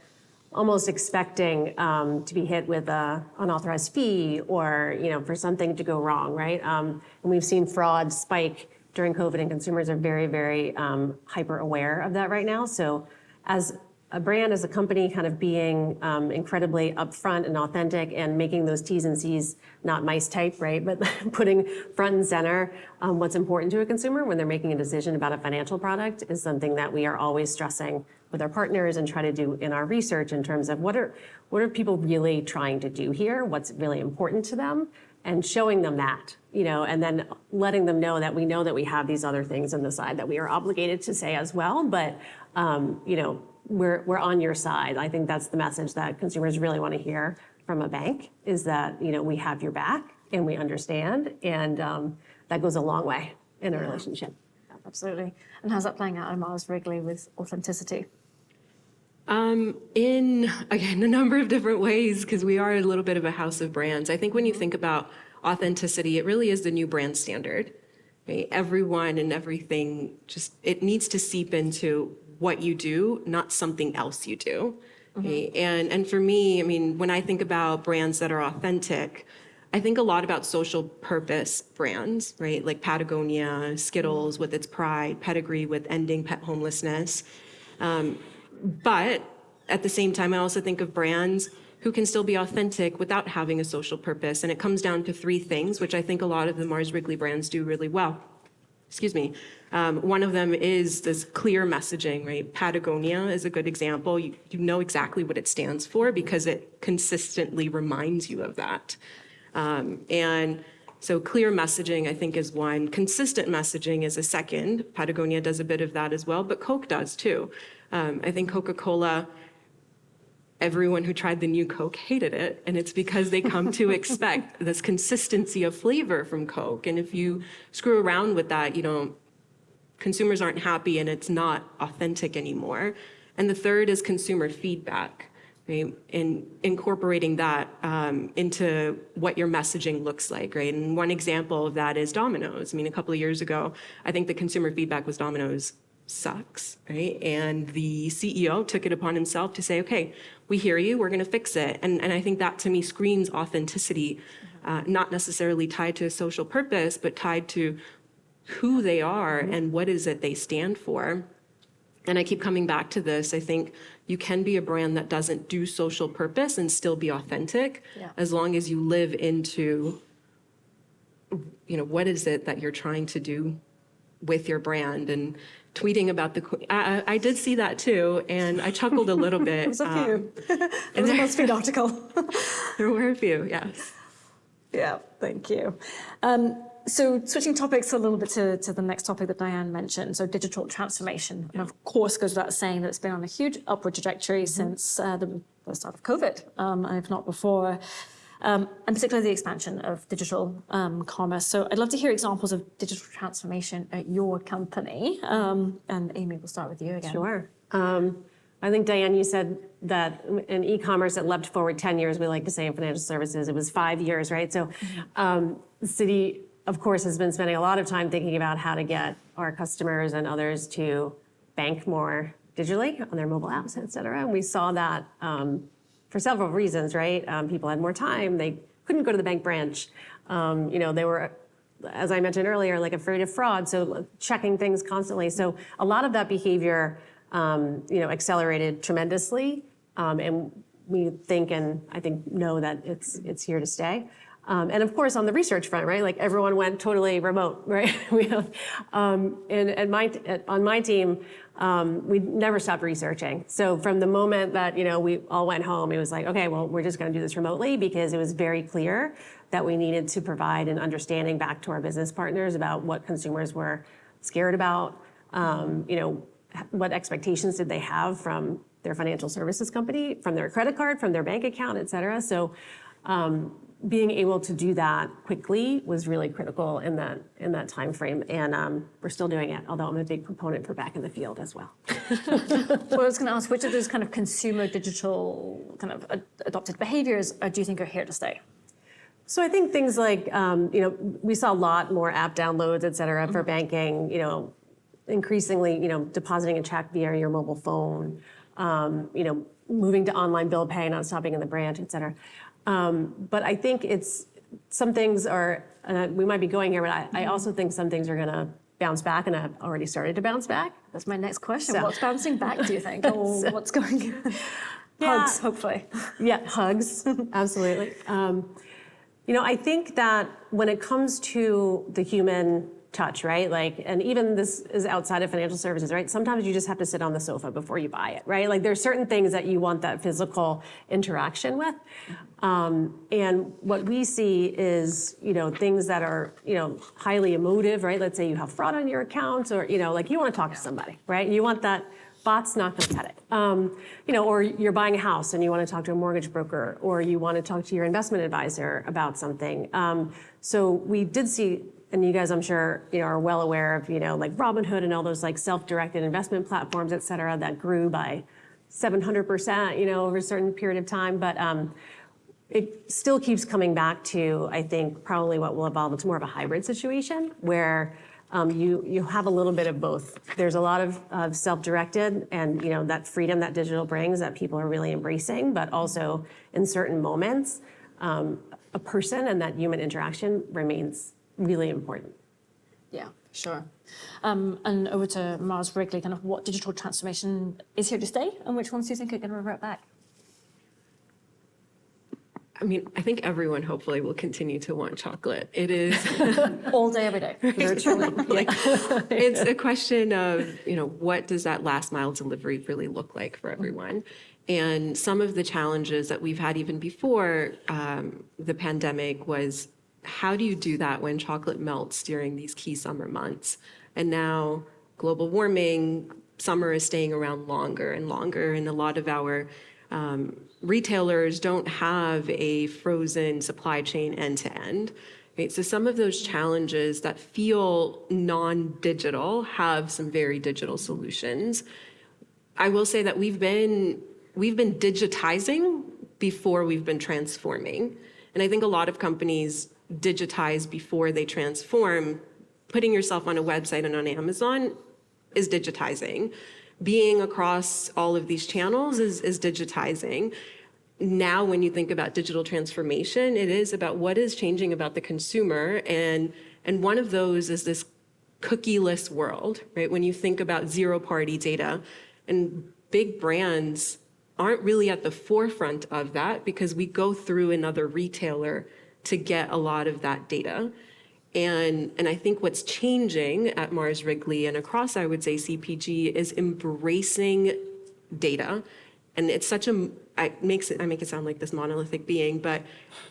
almost expecting um, to be hit with a unauthorized fee or you know for something to go wrong, right? Um, and we've seen fraud spike during COVID, and consumers are very, very um, hyper aware of that right now. So, as a brand, as a company, kind of being um, incredibly upfront and authentic and making those T's and C's not mice type, right? But *laughs* putting front and center um, what's important to a consumer when they're making a decision about a financial product is something that we are always stressing with our partners and try to do in our research in terms of what are what are people really trying to do here? What's really important to them? And showing them that, you know, and then letting them know that we know that we have these other things on the side that we are obligated to say as well. But um, you know, we're, we're on your side. I think that's the message that consumers really want to hear from a bank is that, you know, we have your back and we understand. And um, that goes a long way in a relationship. Absolutely. And how's that playing out at Mars Wrigley with authenticity? Um, in again a number of different ways because we are a little bit of a house of brands. I think when you think about authenticity, it really is the new brand standard. Right? Everyone and everything just it needs to seep into what you do, not something else you do. right? And and for me, I mean, when I think about brands that are authentic, I think a lot about social purpose brands, right? Like Patagonia, Skittles with its pride, Pedigree with ending pet homelessness. Um, but at the same time, I also think of brands who can still be authentic without having a social purpose. And it comes down to three things, which I think a lot of the Mars Wrigley brands do really well. Excuse me. Um, one of them is this clear messaging, right? Patagonia is a good example. You, you know exactly what it stands for because it consistently reminds you of that. Um, and so clear messaging, I think, is one. Consistent messaging is a second. Patagonia does a bit of that as well, but Coke does too. Um, I think Coca-Cola, everyone who tried the new Coke hated it, and it's because they come to *laughs* expect this consistency of flavor from Coke. And if you screw around with that, you know, consumers aren't happy and it's not authentic anymore. And the third is consumer feedback. right? And incorporating that um, into what your messaging looks like, right? And one example of that is Domino's. I mean, a couple of years ago, I think the consumer feedback was Domino's sucks, right? And the CEO took it upon himself to say, okay, we hear you, we're going to fix it. And, and I think that to me screams authenticity, uh, not necessarily tied to a social purpose, but tied to who they are and what is it they stand for. And I keep coming back to this. I think you can be a brand that doesn't do social purpose and still be authentic Yeah. as long as you live into, you know, what is it that you're trying to do with your brand and tweeting about the, que- I, I did see that too. And I chuckled a little bit. *laughs* It was a um, few. *laughs* It was a BuzzFeed article. There were a few, yes. Yeah, thank you. Um, so switching topics a little bit to, to the next topic that Diane mentioned, so digital transformation. And of course, goes without saying that it's been on a huge upward trajectory since uh, the, the start of COVID, um, if not before. Um, and particularly the expansion of digital um, commerce. So I'd love to hear examples of digital transformation at your company. Um, and Amy, we'll start with you again. Sure. Um, I think, Diane, you said that in e-commerce, it leapt forward 10 years. We like to say in financial services, it was five years, right? So um, Citi, of course, has been spending a lot of time thinking about how to get our customers and others to bank more digitally on their mobile apps, et cetera. And we saw that um, for several reasons, right? Um, people had more time. They couldn't go to the bank branch. Um, you know, they were as I mentioned earlier, like afraid of fraud, so checking things constantly. So a lot of that behavior, um, you know, accelerated tremendously, um, and we think and I think know that it's it's here to stay. Um, and of course, on the research front, right? Like everyone went totally remote, *laughs* right? we have, um, and at my at, on my team, um, we never stopped researching. So from the moment that you know we all went home, it was like, okay, well, we're just going to do this remotely because it was very clear that we needed to provide an understanding back to our business partners about what consumers were scared about. Um, you know, what expectations did they have from their financial services company, from their credit card, from their bank account, et cetera. So. Um, being able to do that quickly was really critical in that in that time frame, and um, we're still doing it. Although I'm a big proponent for back in the field as well. *laughs* Well, I was going to ask, which of those kind of consumer digital kind of ad- adopted behaviors uh, do you think are here to stay? So I think things like um, you know we saw a lot more app downloads, et cetera, for banking. You know, increasingly you know depositing a check via your mobile phone. Um, you know, moving to online bill pay, not stopping in the branch, et cetera. Um, but I think it's some things are and we might be going here, but I, I also think some things are going to bounce back and have already started to bounce back. That's my next question. So- What's bouncing back, do you think? *laughs* Or what's going on? Yeah. Hugs, hopefully. *laughs* Yeah, hugs, absolutely. Um, you know, I think that when it comes to the human touch, right? Like, and even this is outside of financial services, right? Sometimes you just have to sit on the sofa before you buy it, right? Like, there's certain things that you want that physical interaction with. Um, and what we see is, you know, things that are, you know, highly emotive, right? Let's say you have fraud on your account, or, you know, like you want to talk to somebody, right? You want that bot's not going to cut it. Um, you know, or you're buying a house and you want to talk to a mortgage broker, or you want to talk to your investment advisor about something. Um, so we did see, and you guys, I'm sure, you know, are well aware of, you know, like Robinhood and all those like self-directed investment platforms, et cetera, that grew by 700%, you know, over a certain period of time. But um, it still keeps coming back to, I think, probably what will evolve. It's more of a hybrid situation where um, you you have a little bit of both. There's a lot of, of self-directed, and you know that freedom that digital brings that people are really embracing. But also, in certain moments, um, a person and that human interaction remains really important. Yeah, sure. Um, and over to Mars Wrigley, kind of what digital transformation is here to stay and which ones do you think are going to revert back? I mean, I think everyone hopefully will continue to want chocolate. It is. *laughs* All day, every day. *laughs* Virtually. *laughs* like it's a question of you know what does that last mile delivery really look like for everyone and some of the challenges that we've had even before um, the pandemic was how do you do that when chocolate melts during these key summer months and now global warming summer is staying around longer and longer and a lot of our um, retailers don't have a frozen supply chain end to end Right, so some of those challenges that feel non-digital have some very digital solutions. I will say that we've been we've been digitizing before we've been transforming. And I think a lot of companies digitize before they transform. Putting yourself on a website and on Amazon is digitizing. Being across all of these channels is, is digitizing. Now, when you think about digital transformation, it is about what is changing about the consumer. And, and one of those is this cookieless world, right? When you think about zero party data and big brands aren't really at the forefront of that because we go through another retailer to get a lot of that data. And, and I think what's changing at Mars Wrigley and across, I would say, CPG is embracing data. And it's such a, I, makes it, I make it sound like this monolithic being, but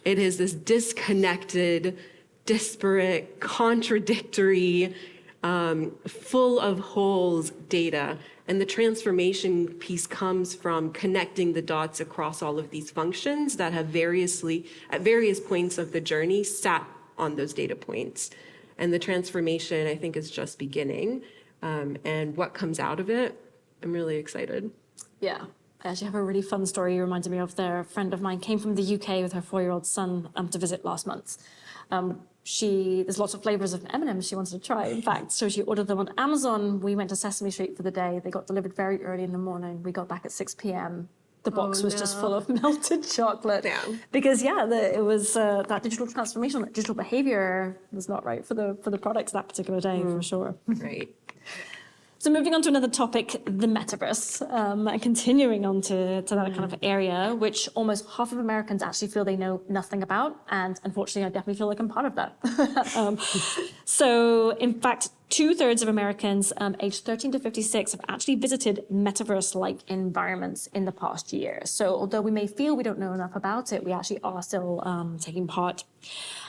it is this disconnected, disparate, contradictory, um, full of holes data. And the transformation piece comes from connecting the dots across all of these functions that have variously, at various points of the journey, sat on those data points. And the transformation, I think, is just beginning. Um, and what comes out of it, I'm really excited. Yeah. I actually have a really fun story you reminded me of there. A friend of mine came from the UK with her four-year-old son um, to visit last month. Um, she there's lots of flavors of M&Ms she wanted to try. In fact, so she ordered them on Amazon. We went to Sesame Street for the day. They got delivered very early in the morning. We got back at 6 p.m. The box Oh, was just full of *laughs* melted chocolate. Damn. Because yeah, the, it was uh, that digital transformation, that digital behavior was not right for the for the products that particular day for sure. Right. *laughs* So moving on to another topic, the metaverse, um, and continuing on to, to that kind of area, which almost half of Americans actually feel they know nothing about. And unfortunately, I definitely feel like I'm part of that. *laughs* um, so in fact, two thirds of Americans um, aged 13 to 56 have actually visited metaverse-like environments in the past year. So although we may feel we don't know enough about it, we actually are still um, taking part.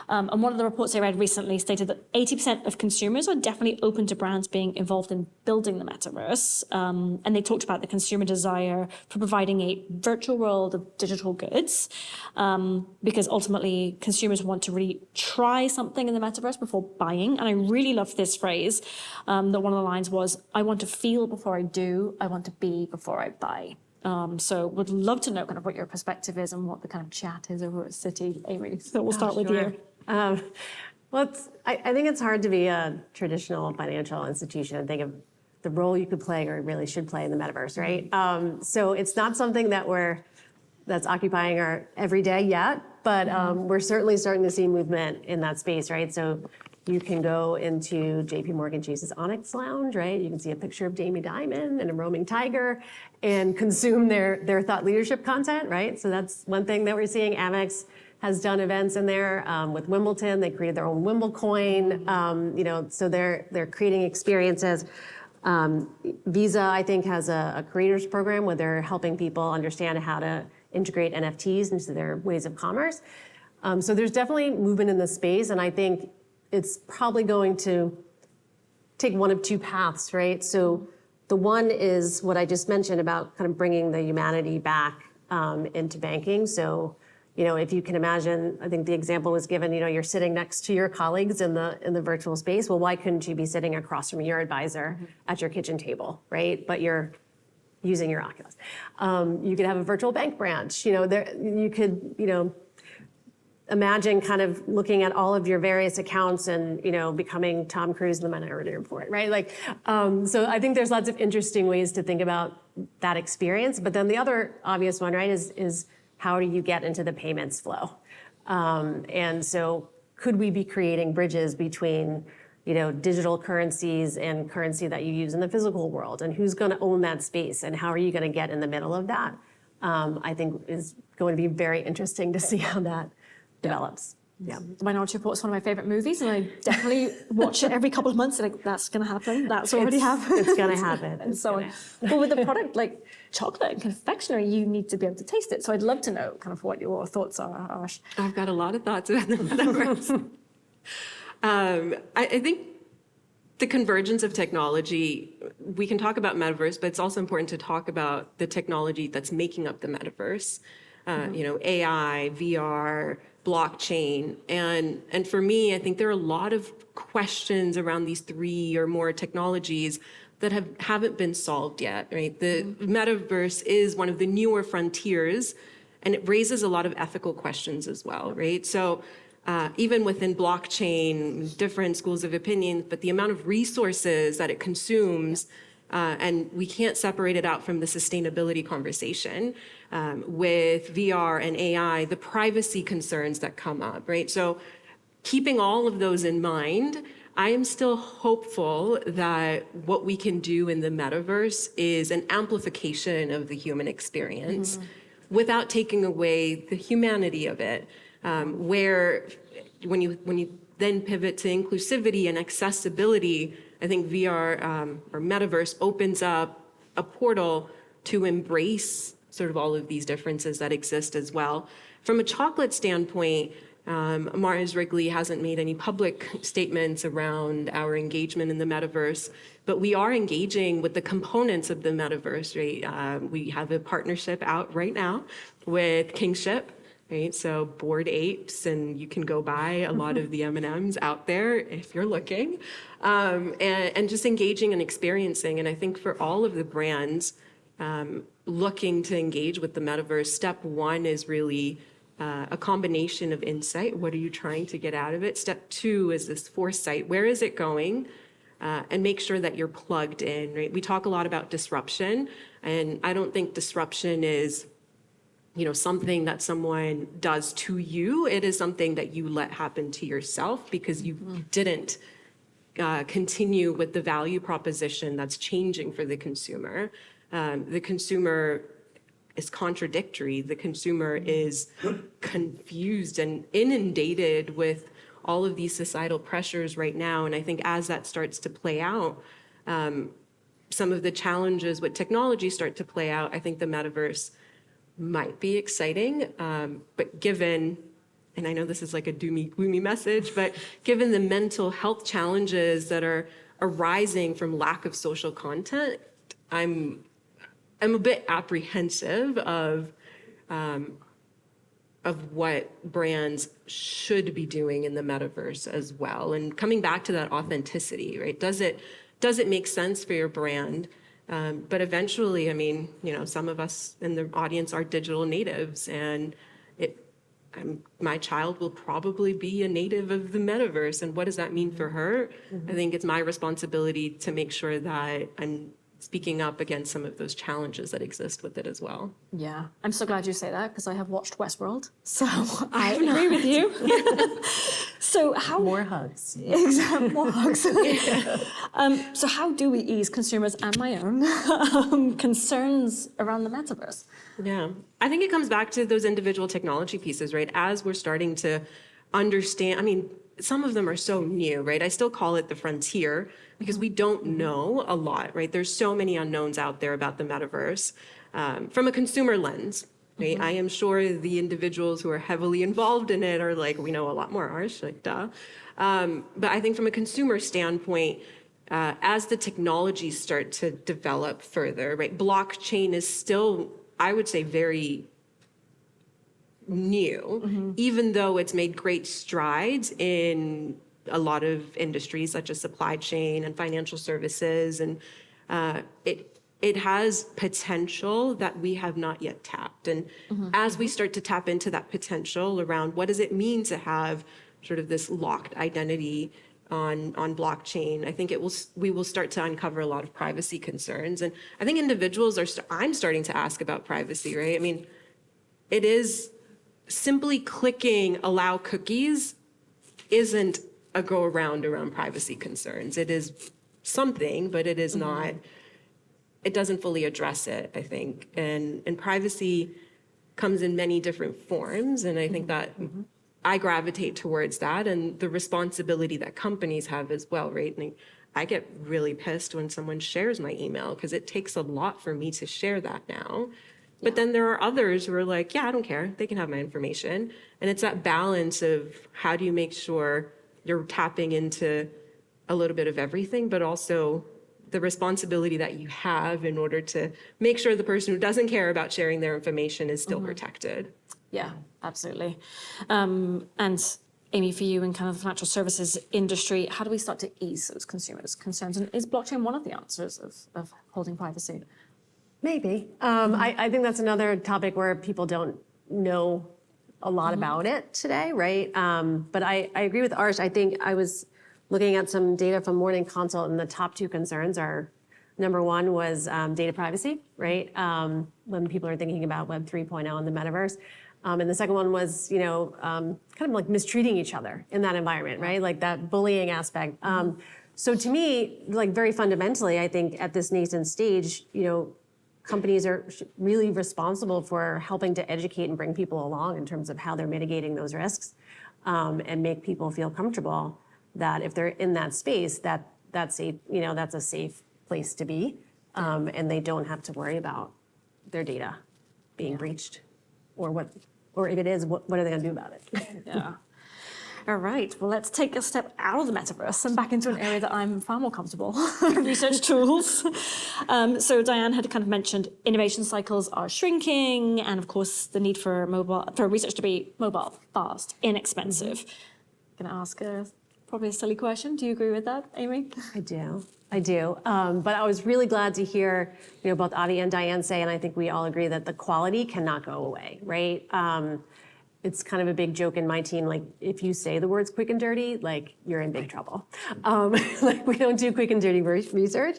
Um, and one of the reports I read recently stated that 80% of consumers are definitely open to brands being involved in building the metaverse. Um, and they talked about the consumer desire for providing a virtual world of digital goods, um, because ultimately consumers want to really try something in the metaverse before buying. And I really loved this phrase um, that one of the lines was, I want to feel before I do, I want to be before I buy. Um, so would love to know kind of what your perspective is and what the kind of chat is over at Citi, Amy. So we'll start with you. Um, well, it's, I, I think it's hard to be a traditional financial institution and think of the role you could play or really should play in the metaverse, right? Um, so it's not something that we're that's occupying our every day yet, but um, we're certainly starting to see movement in that space, right? So you can go into JP Morgan Chase's Onyx Lounge, right? You can see a picture of Jamie Dimon and a roaming tiger and consume their, their thought leadership content, right? So that's one thing that we're seeing. Amex has done events in there um, with Wimbledon. They created their own Wimble coin, um, you know, so they're, they're creating experiences. Um, Visa, I think, has a, a creators program where they're helping people understand how to integrate NFTs into their ways of commerce. Um, so there's definitely movement in the space, and I think it's probably going to take one of two paths, right? So the one is what I just mentioned about kind of bringing the humanity back um, into banking. So, you know, if you can imagine, I think the example was given, you know, you're sitting next to your colleagues in the in the virtual space. Well, why couldn't you be sitting across from your advisor at your kitchen table, right? But you're using your Oculus. Um, you could have a virtual bank branch. You know, there you could, you know, imagine kind of looking at all of your various accounts and you know becoming Tom Cruise in the Minority Report, right? Like, um, so I think there's lots of interesting ways to think about that experience. But then the other obvious one, right, is is how do you get into the payments flow? Um, and so could we be creating bridges between you know, digital currencies and currency that you use in the physical world, and who's going to own that space, and how are you going to get in the middle of that? Um, I think is going to be very interesting to see how that develops. Yeah. The Minority Report is one of my favorite movies, and I definitely watch it every couple of months. Like that's going to happen. That's already It's- happened. it's gonna happen. *laughs* and It's so gonna on. But with the product like chocolate and confectionery, you need to be able to taste it. So I'd love to know kind of what your thoughts are, Ash. I've got a lot of thoughts about the metaverse. *laughs* um, I, I think the convergence of technology, we can talk about metaverse, but it's also important to talk about the technology that's making up the metaverse. Uh, you know, AI, VR, blockchain. And, and for me, I think there are a lot of questions around these three or more technologies that have, haven't been solved yet, right? The metaverse is one of the newer frontiers and it raises a lot of ethical questions as well, right? So uh, even within blockchain, different schools of opinion, but the amount of resources that it consumes, uh, and we can't separate it out from the sustainability conversation um, with VR and AI, the privacy concerns that come up, right? So keeping all of those in mind, I am still hopeful that what we can do in the metaverse is an amplification of the human experience without taking away the humanity of it. Um, where when you when you then pivot to inclusivity and accessibility, I think VR um, or metaverse opens up a portal to embrace sort of all of these differences that exist as well. From a chocolate standpoint, um, Mars Wrigley hasn't made any public statements around our engagement in the metaverse, but we are engaging with the components of the metaverse, right? Um, we have a partnership out right now with Kingship, right? So Bored Apes, and you can go buy a lot of the M&Ms out there if you're looking, um, and, and just engaging and experiencing. And I think for all of the brands um, looking to engage with the metaverse, step one is really uh, a combination of insight. What are you trying to get out of it? Step two is this foresight. Where is it going? Uh, and make sure that you're plugged in, right? We talk a lot about disruption, and I don't think disruption is you know, something that someone does to you. It is something that you let happen to yourself because you didn't uh, continue with the value proposition that's changing for the consumer. Um, the consumer is contradictory. The consumer is confused and inundated with all of these societal pressures right now. And I think as that starts to play out, um, some of the challenges with technology start to play out. I think the metaverse might be exciting, um, but given, and I know this is like a doomy, gloomy message, but given the mental health challenges that are arising from lack of social content, I'm, I'm a bit apprehensive of, um, of what brands should be doing in the metaverse as well. And coming back to that authenticity, right? Does it, does it make sense for your brand? Um, but eventually, I mean, you know, some of us in the audience are digital natives, and it, I'm, my child will probably be a native of the metaverse. And what does that mean for mm-hmm. her? I mm-hmm. think it's my responsibility to make sure that I'm speaking up against some of those challenges that exist with it as well. Yeah, I'm so glad you say that because I have watched Westworld, so *laughs* I agree with you. *laughs* *laughs* so how More hugs. *laughs* Exactly, more hugs. *laughs* um, so how do we ease consumers and my own um, concerns around the metaverse? Yeah, I think it comes back to those individual technology pieces, right? As we're starting to understand, I mean, some of them are so new, right? I still call it the frontier because we don't know a lot, right? There's so many unknowns out there about the metaverse um, from a consumer lens, right? I am sure the individuals who are heavily involved in it are like, we know a lot more, Arsh, like, duh. Um, but I think from a consumer standpoint, uh, as the technologies start to develop further, right? Blockchain is still, I would say, very new, even though it's made great strides in a lot of industries such as supply chain and financial services, and uh, it it has potential that we have not yet tapped. And mm-hmm. as we start to tap into that potential around what does it mean to have sort of this locked identity on on blockchain, I think it will we will start to uncover a lot of privacy concerns. And I think individuals are st- I'm starting to ask about privacy, right? I mean, it is simply clicking allow cookies isn't a go around around privacy concerns. It is something, but it is mm-hmm. not, it doesn't fully address it, I think. And, and privacy comes in many different forms. And I think that mm-hmm. I gravitate towards that and the responsibility that companies have as well, right? And I get really pissed when someone shares my email because it takes a lot for me to share that now. But then there are others who are like, yeah, I don't care. They can have my information. And it's that balance of how do you make sure you're tapping into a little bit of everything, but also the responsibility that you have in order to make sure the person who doesn't care about sharing their information is still protected. Yeah, absolutely. Um, and Amy, for you in kind of the financial services industry, how do we start to ease those consumers' concerns? And is blockchain one of the answers of, of holding privacy? Maybe. Um, I, I think that's another topic where people don't know a lot about it today, right? Um, but I, I agree with Arsh. I think I was looking at some data from Morning Consult, and the top two concerns are number one was um, data privacy, right? Um, when people are thinking about Web 3.0 and the metaverse. Um, and the second one was, you know, um, kind of like mistreating each other in that environment, right? Like that bullying aspect. Um, so to me, like very fundamentally, I think at this nascent stage, you know, companies are really responsible for helping to educate and bring people along in terms of how they're mitigating those risks um, and make people feel comfortable that if they're in that space, that that's a you know that's a safe place to be, um, and they don't have to worry about their data being breached, or what, or if it is, what, what are they going to do about it? *laughs* Yeah. All right, well, let's take a step out of the metaverse and back into an area that I'm far more comfortable, *laughs* research tools. *laughs* Um, so Diane had kind of mentioned innovation cycles are shrinking, and of course, the need for mobile, for research to be mobile, fast, inexpensive. Gonna ask a, probably a silly question. Do you agree with that, Amy? I do. I do. Um, but I was really glad to hear, you know, both Avi and Diane say, and I think we all agree that the quality cannot go away, right? Um, it's kind of a big joke in my team, like if you say the words quick and dirty, like you're in big trouble. Um, *laughs* like we don't do quick and dirty research,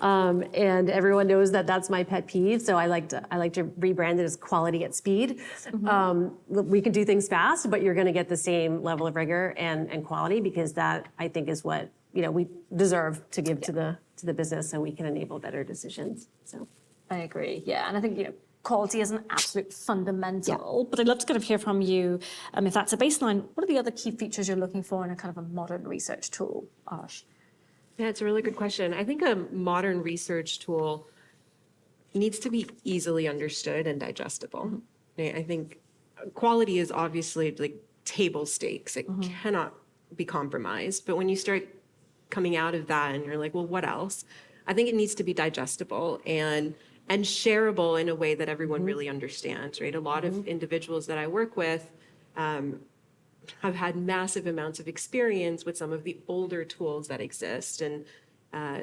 um, and everyone knows that that's my pet peeve. So I like to I like to rebrand it as quality at speed. Um, we can do things fast, but you're going to get the same level of rigor and, and quality because that I think is what you know we deserve to give to the to the business, so we can enable better decisions. So. I agree. Yeah, and I think you know quality is an absolute fundamental. But I'd love to kind of hear from you, um, if that's a baseline. What are the other key features you're looking for in a kind of a modern research tool, Arsh? Yeah, it's a really good question. I think a modern research tool needs to be easily understood and digestible. Right? I think quality is obviously like table stakes. It cannot be compromised. But when you start coming out of that and you're like, well, what else? I think it needs to be digestible and and shareable in a way that everyone really understands, right? A lot of individuals that I work with um, have had massive amounts of experience with some of the older tools that exist and uh,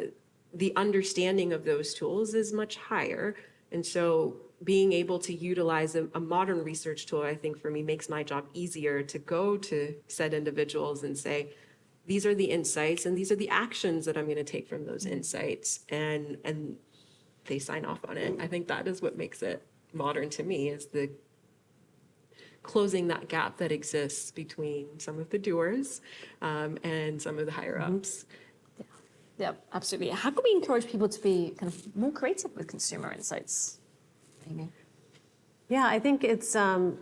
the understanding of those tools is much higher. And so being able to utilize a, a modern research tool i think for me makes my job easier to go to said individuals and say these are the insights and these are the actions that i'm going to take from those insights and and they sign off on it i think that is what makes it modern to me is the closing that gap that exists between some of the doers um, and some of the higher ups. Yeah, absolutely. How can we encourage people to be kind of more creative with consumer insights, Amy? Yeah, I think it's um,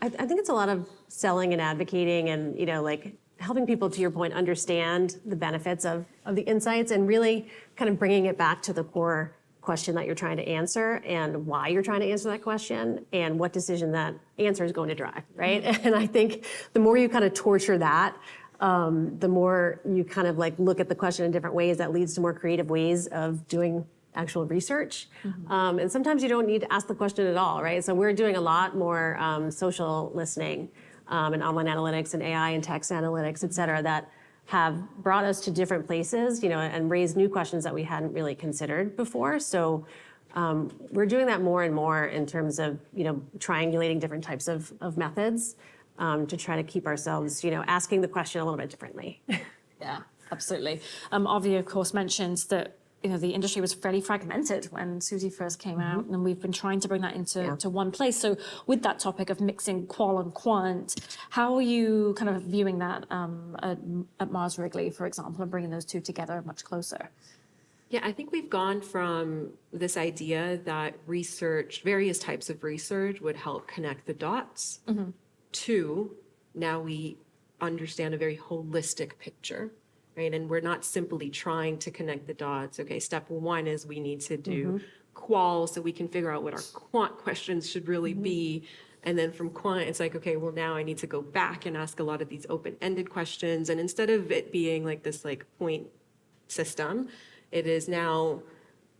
I, I think it's a lot of selling and advocating, and you know, like helping people, to your point, understand the benefits of of the insights, and really kind of bringing it back to the core question that you're trying to answer, and why you're trying to answer that question, and what decision that answer is going to drive, right? *laughs* And I think the more you kind of torture that. Um, the more you kind of like look at the question in different ways, that leads to more creative ways of doing actual research. Um, and sometimes you don't need to ask the question at all, right? So we're doing a lot more um, social listening um, and online analytics and AI and text analytics, et cetera, that have brought us to different places, you know, and raised new questions that we hadn't really considered before. So um, we're doing that more and more in terms of, you know, triangulating different types of, of methods um, to try to keep ourselves, you know, asking the question a little bit differently. *laughs* Yeah, absolutely. Um, Avi, of course, mentions that you know the industry was fairly fragmented when Suzy first came out, and we've been trying to bring that into Yeah. to one place. So, with that topic of mixing qual and quant, how are you kind of viewing that um, at, at Mars Wrigley, for example, and bringing those two together much closer? Yeah, I think we've gone from this idea that research, various types of research would help connect the dots to now we understand a very holistic picture, right? And we're not simply trying to connect the dots. Okay, step one is we need to do mm-hmm. qual so we can figure out what our quant questions should really mm-hmm. be. And then from quant, it's like, okay, well, now I need to go back and ask a lot of these open-ended questions. And instead of it being like this like point system. It is now,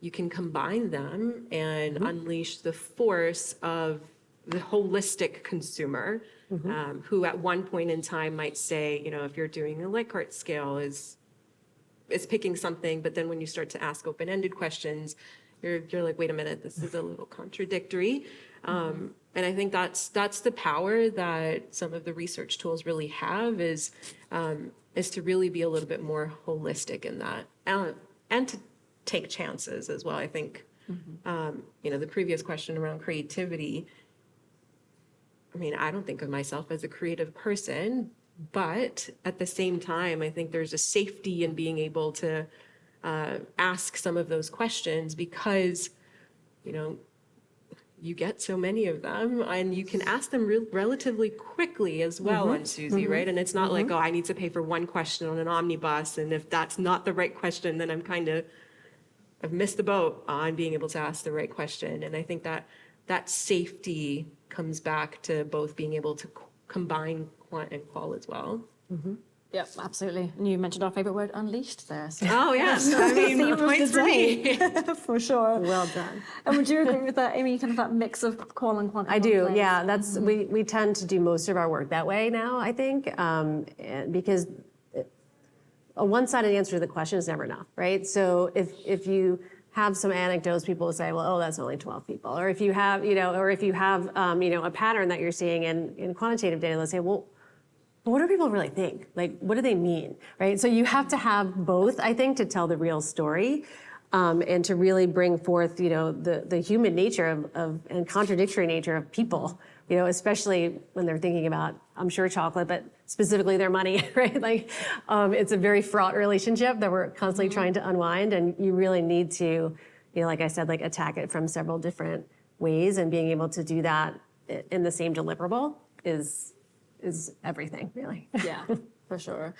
you can combine them and mm-hmm. unleash the force of the holistic consumer, um, who at one point in time might say, you know, if you're doing a Likert scale is is picking something, but then when you start to ask open-ended questions, you're you're like, wait a minute, this is a little contradictory. Um, and I think that's that's the power that some of the research tools really have is um, is to really be a little bit more holistic in that, and, and to take chances as well. I think um, you know the previous question around creativity. I mean, I don't think of myself as a creative person, but at the same time, I think there's a safety in being able to uh, ask some of those questions because, you know, you get so many of them and you can ask them re- relatively quickly as well mm-hmm. on Suzy, mm-hmm. right? And it's not like, mm-hmm. oh, I need to pay for one question on an omnibus. And if that's not the right question, then I'm kind of, I've missed the boat on being able to ask the right question. And I think that that safety comes back to both being able to c- combine quant and qual as well. Mm-hmm. Yep, absolutely. And you mentioned our favorite word, unleashed, there. So. Oh, yes. I mean, Theme of the points for me. *laughs* for sure. Well done. And would you agree with that, Amy? Kind of that mix of qual and quant. I do, place? yeah. That's mm-hmm. we we tend to do most of our work that way now. I think um, and because it- a one-sided answer to the question is never enough, right? So if if you have some anecdotes, people will say, well, oh, that's only 12 people. Or if you have, you know, or if you have, um, you know, a pattern that you're seeing in, in quantitative data, let's say, well, what do people really think? Like, what do they mean, right? So you have to have both, I think, to tell the real story, um, and to really bring forth, you know, the the human nature of, of and contradictory nature of people, you know, especially when they're thinking about, I'm sure chocolate, but specifically their money, *laughs* right? Like, um, it's a very fraught relationship that we're constantly trying to unwind, and you really need to, you know, like I said, like attack it from several different ways, and being able to do that in the same deliverable is is everything, really. Yeah, *laughs* for sure.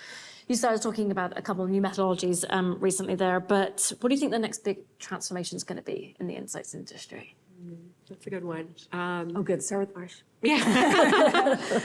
You started talking about a couple of new methodologies um, recently there, but what do you think the next big transformation is going to be in the insights industry? That's a good one. Um, Oh, good. Start with Marsh. *laughs*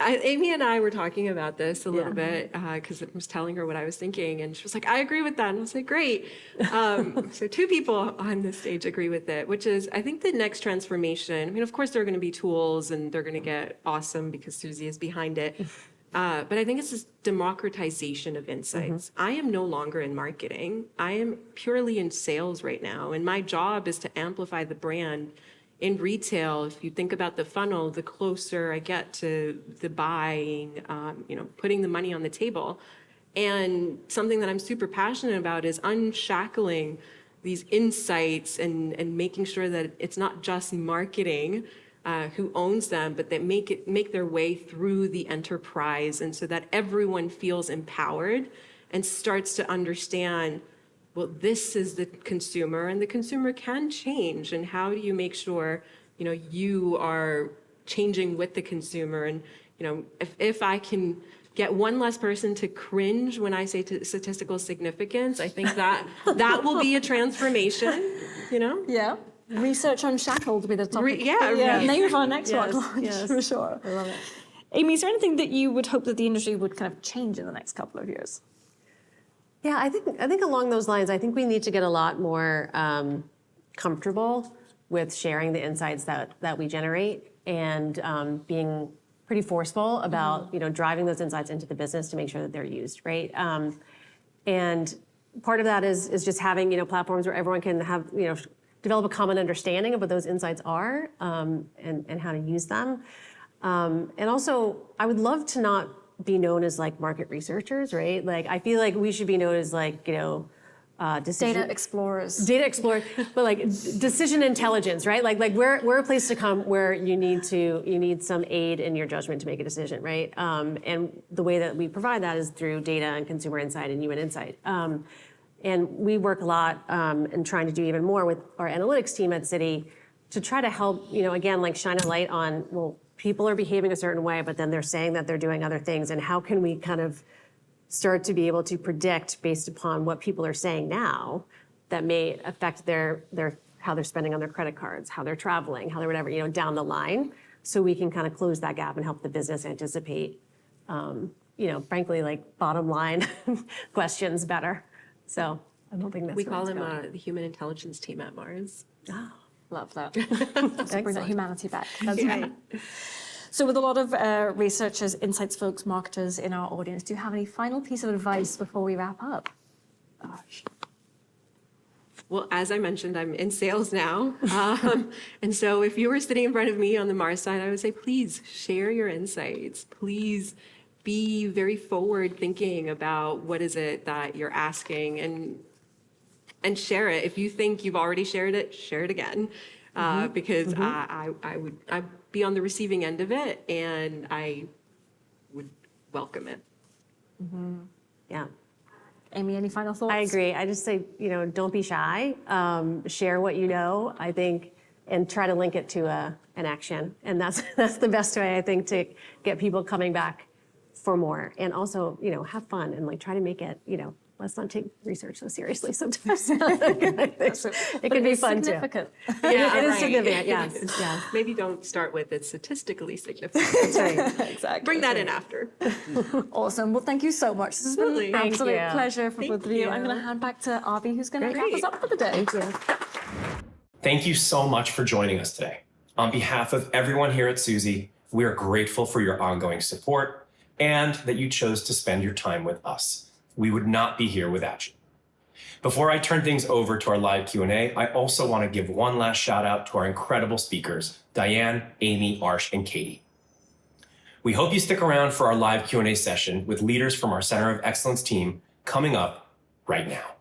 I, Amy and I were talking about this a little bit because I was telling her what I was thinking, and she was like, "I agree with that." And I was like, "Great." Um, *laughs* so two people on this stage agree with it, which is I think the next transformation. I mean, of course, there are going to be tools, and they're going to get awesome because Suzy is behind it. *laughs* Uh, but I think it's this democratization of insights. I am no longer in marketing. I am purely in sales right now, and my job is to amplify the brand in retail, if you think about the funnel, the closer I get to the buying, um, you know, putting the money on the table. And something that I'm super passionate about is unshackling these insights and, and making sure that it's not just marketing uh, who owns them, but that make it make their way through the enterprise, and so that everyone feels empowered and starts to understand well, this is the consumer, and the consumer can change. And how do you make sure, you know, you are changing with the consumer? And you know, if if I can get one less person to cringe when I say t- statistical significance, I think that that will be a transformation. You know. Yeah. Research unshackled will be the topic. Re- yeah, yeah. re- Name of our next Yes, one launch yes. for sure. I love it. Amy, is there anything that you would hope that the industry would kind of change in the next couple of years? Yeah, I think I think along those lines, I think we need to get a lot more um, comfortable with sharing the insights that that we generate and um, being pretty forceful about you know driving those insights into the business to make sure that they're used right. Um, and part of that is is just having you know platforms where everyone can have you know develop a common understanding of what those insights are um, and and how to use them. Um, and also, I would love to not be known as like market researchers, right? Like, I feel like we should be known as like, you know, uh, decision, Data explorers. data explorers, but like decision intelligence, right? Like, like we're, we're a place to come where you need to, you need some aid in your judgment to make a decision, right? Um, and the way that we provide that is through data and consumer insight and human insight. Um, and we work a lot um, in trying to do even more with our analytics team at Citi to try to help, you know, again, like shine a light on, well, people are behaving a certain way, but then they're saying that they're doing other things. And how can we kind of start to be able to predict based upon what people are saying now that may affect their, their how they're spending on their credit cards, how they're traveling, how they're whatever, you know, down the line. So we can kind of close that gap and help the business anticipate, um, you know, frankly, like bottom line *laughs* questions better. So I don't think that's We call them uh, the human intelligence team at Mars. *gasps* Love that. *laughs* Let's bring that humanity back. That's right. So with a lot of uh, researchers, insights folks, marketers in our audience, do you have any final piece of advice before we wrap up? Gosh. Well, as I mentioned, I'm in sales now. *laughs* Um, and so if you were sitting in front of me on the Mars side, I would say, please share your insights. Please be very forward thinking about what is it that you're asking and and share it. If you think you've already shared it, share it again. Uh, because I, I, I would I'd be on the receiving end of it and I would welcome it. Yeah. Amy, any final thoughts? I agree. I just say, you know, don't be shy. Um, share what you know, I think, and try to link it to a, an action. And that's, *laughs* that's the best way, I think, to get people coming back for more. And also, you know, have fun and like try to make it, you know, let's not take research so seriously sometimes. *laughs* it can be is *laughs* fun too. significant. Yeah, it is right. significant, yes, yes. *laughs* Maybe don't start with it's statistically significant. That's right. exactly. Bring that in after. Awesome. Well, thank you so much. This has been Absolutely. an Thank absolute you. pleasure for Thank both of you. I'm going to hand back to Avi, who's going to wrap us up for the day. Thank you. Thank you so much for joining us today. On behalf of everyone here at Suzy, we are grateful for your ongoing support and that you chose to spend your time with us. We would not be here without you. Before I turn things over to our live Q&A, I also want to give one last shout out to our incredible speakers, Diane, Amy, Arsh, and Katie. We hope you stick around for our live Q&A session with leaders from our Center of Excellence team coming up right now.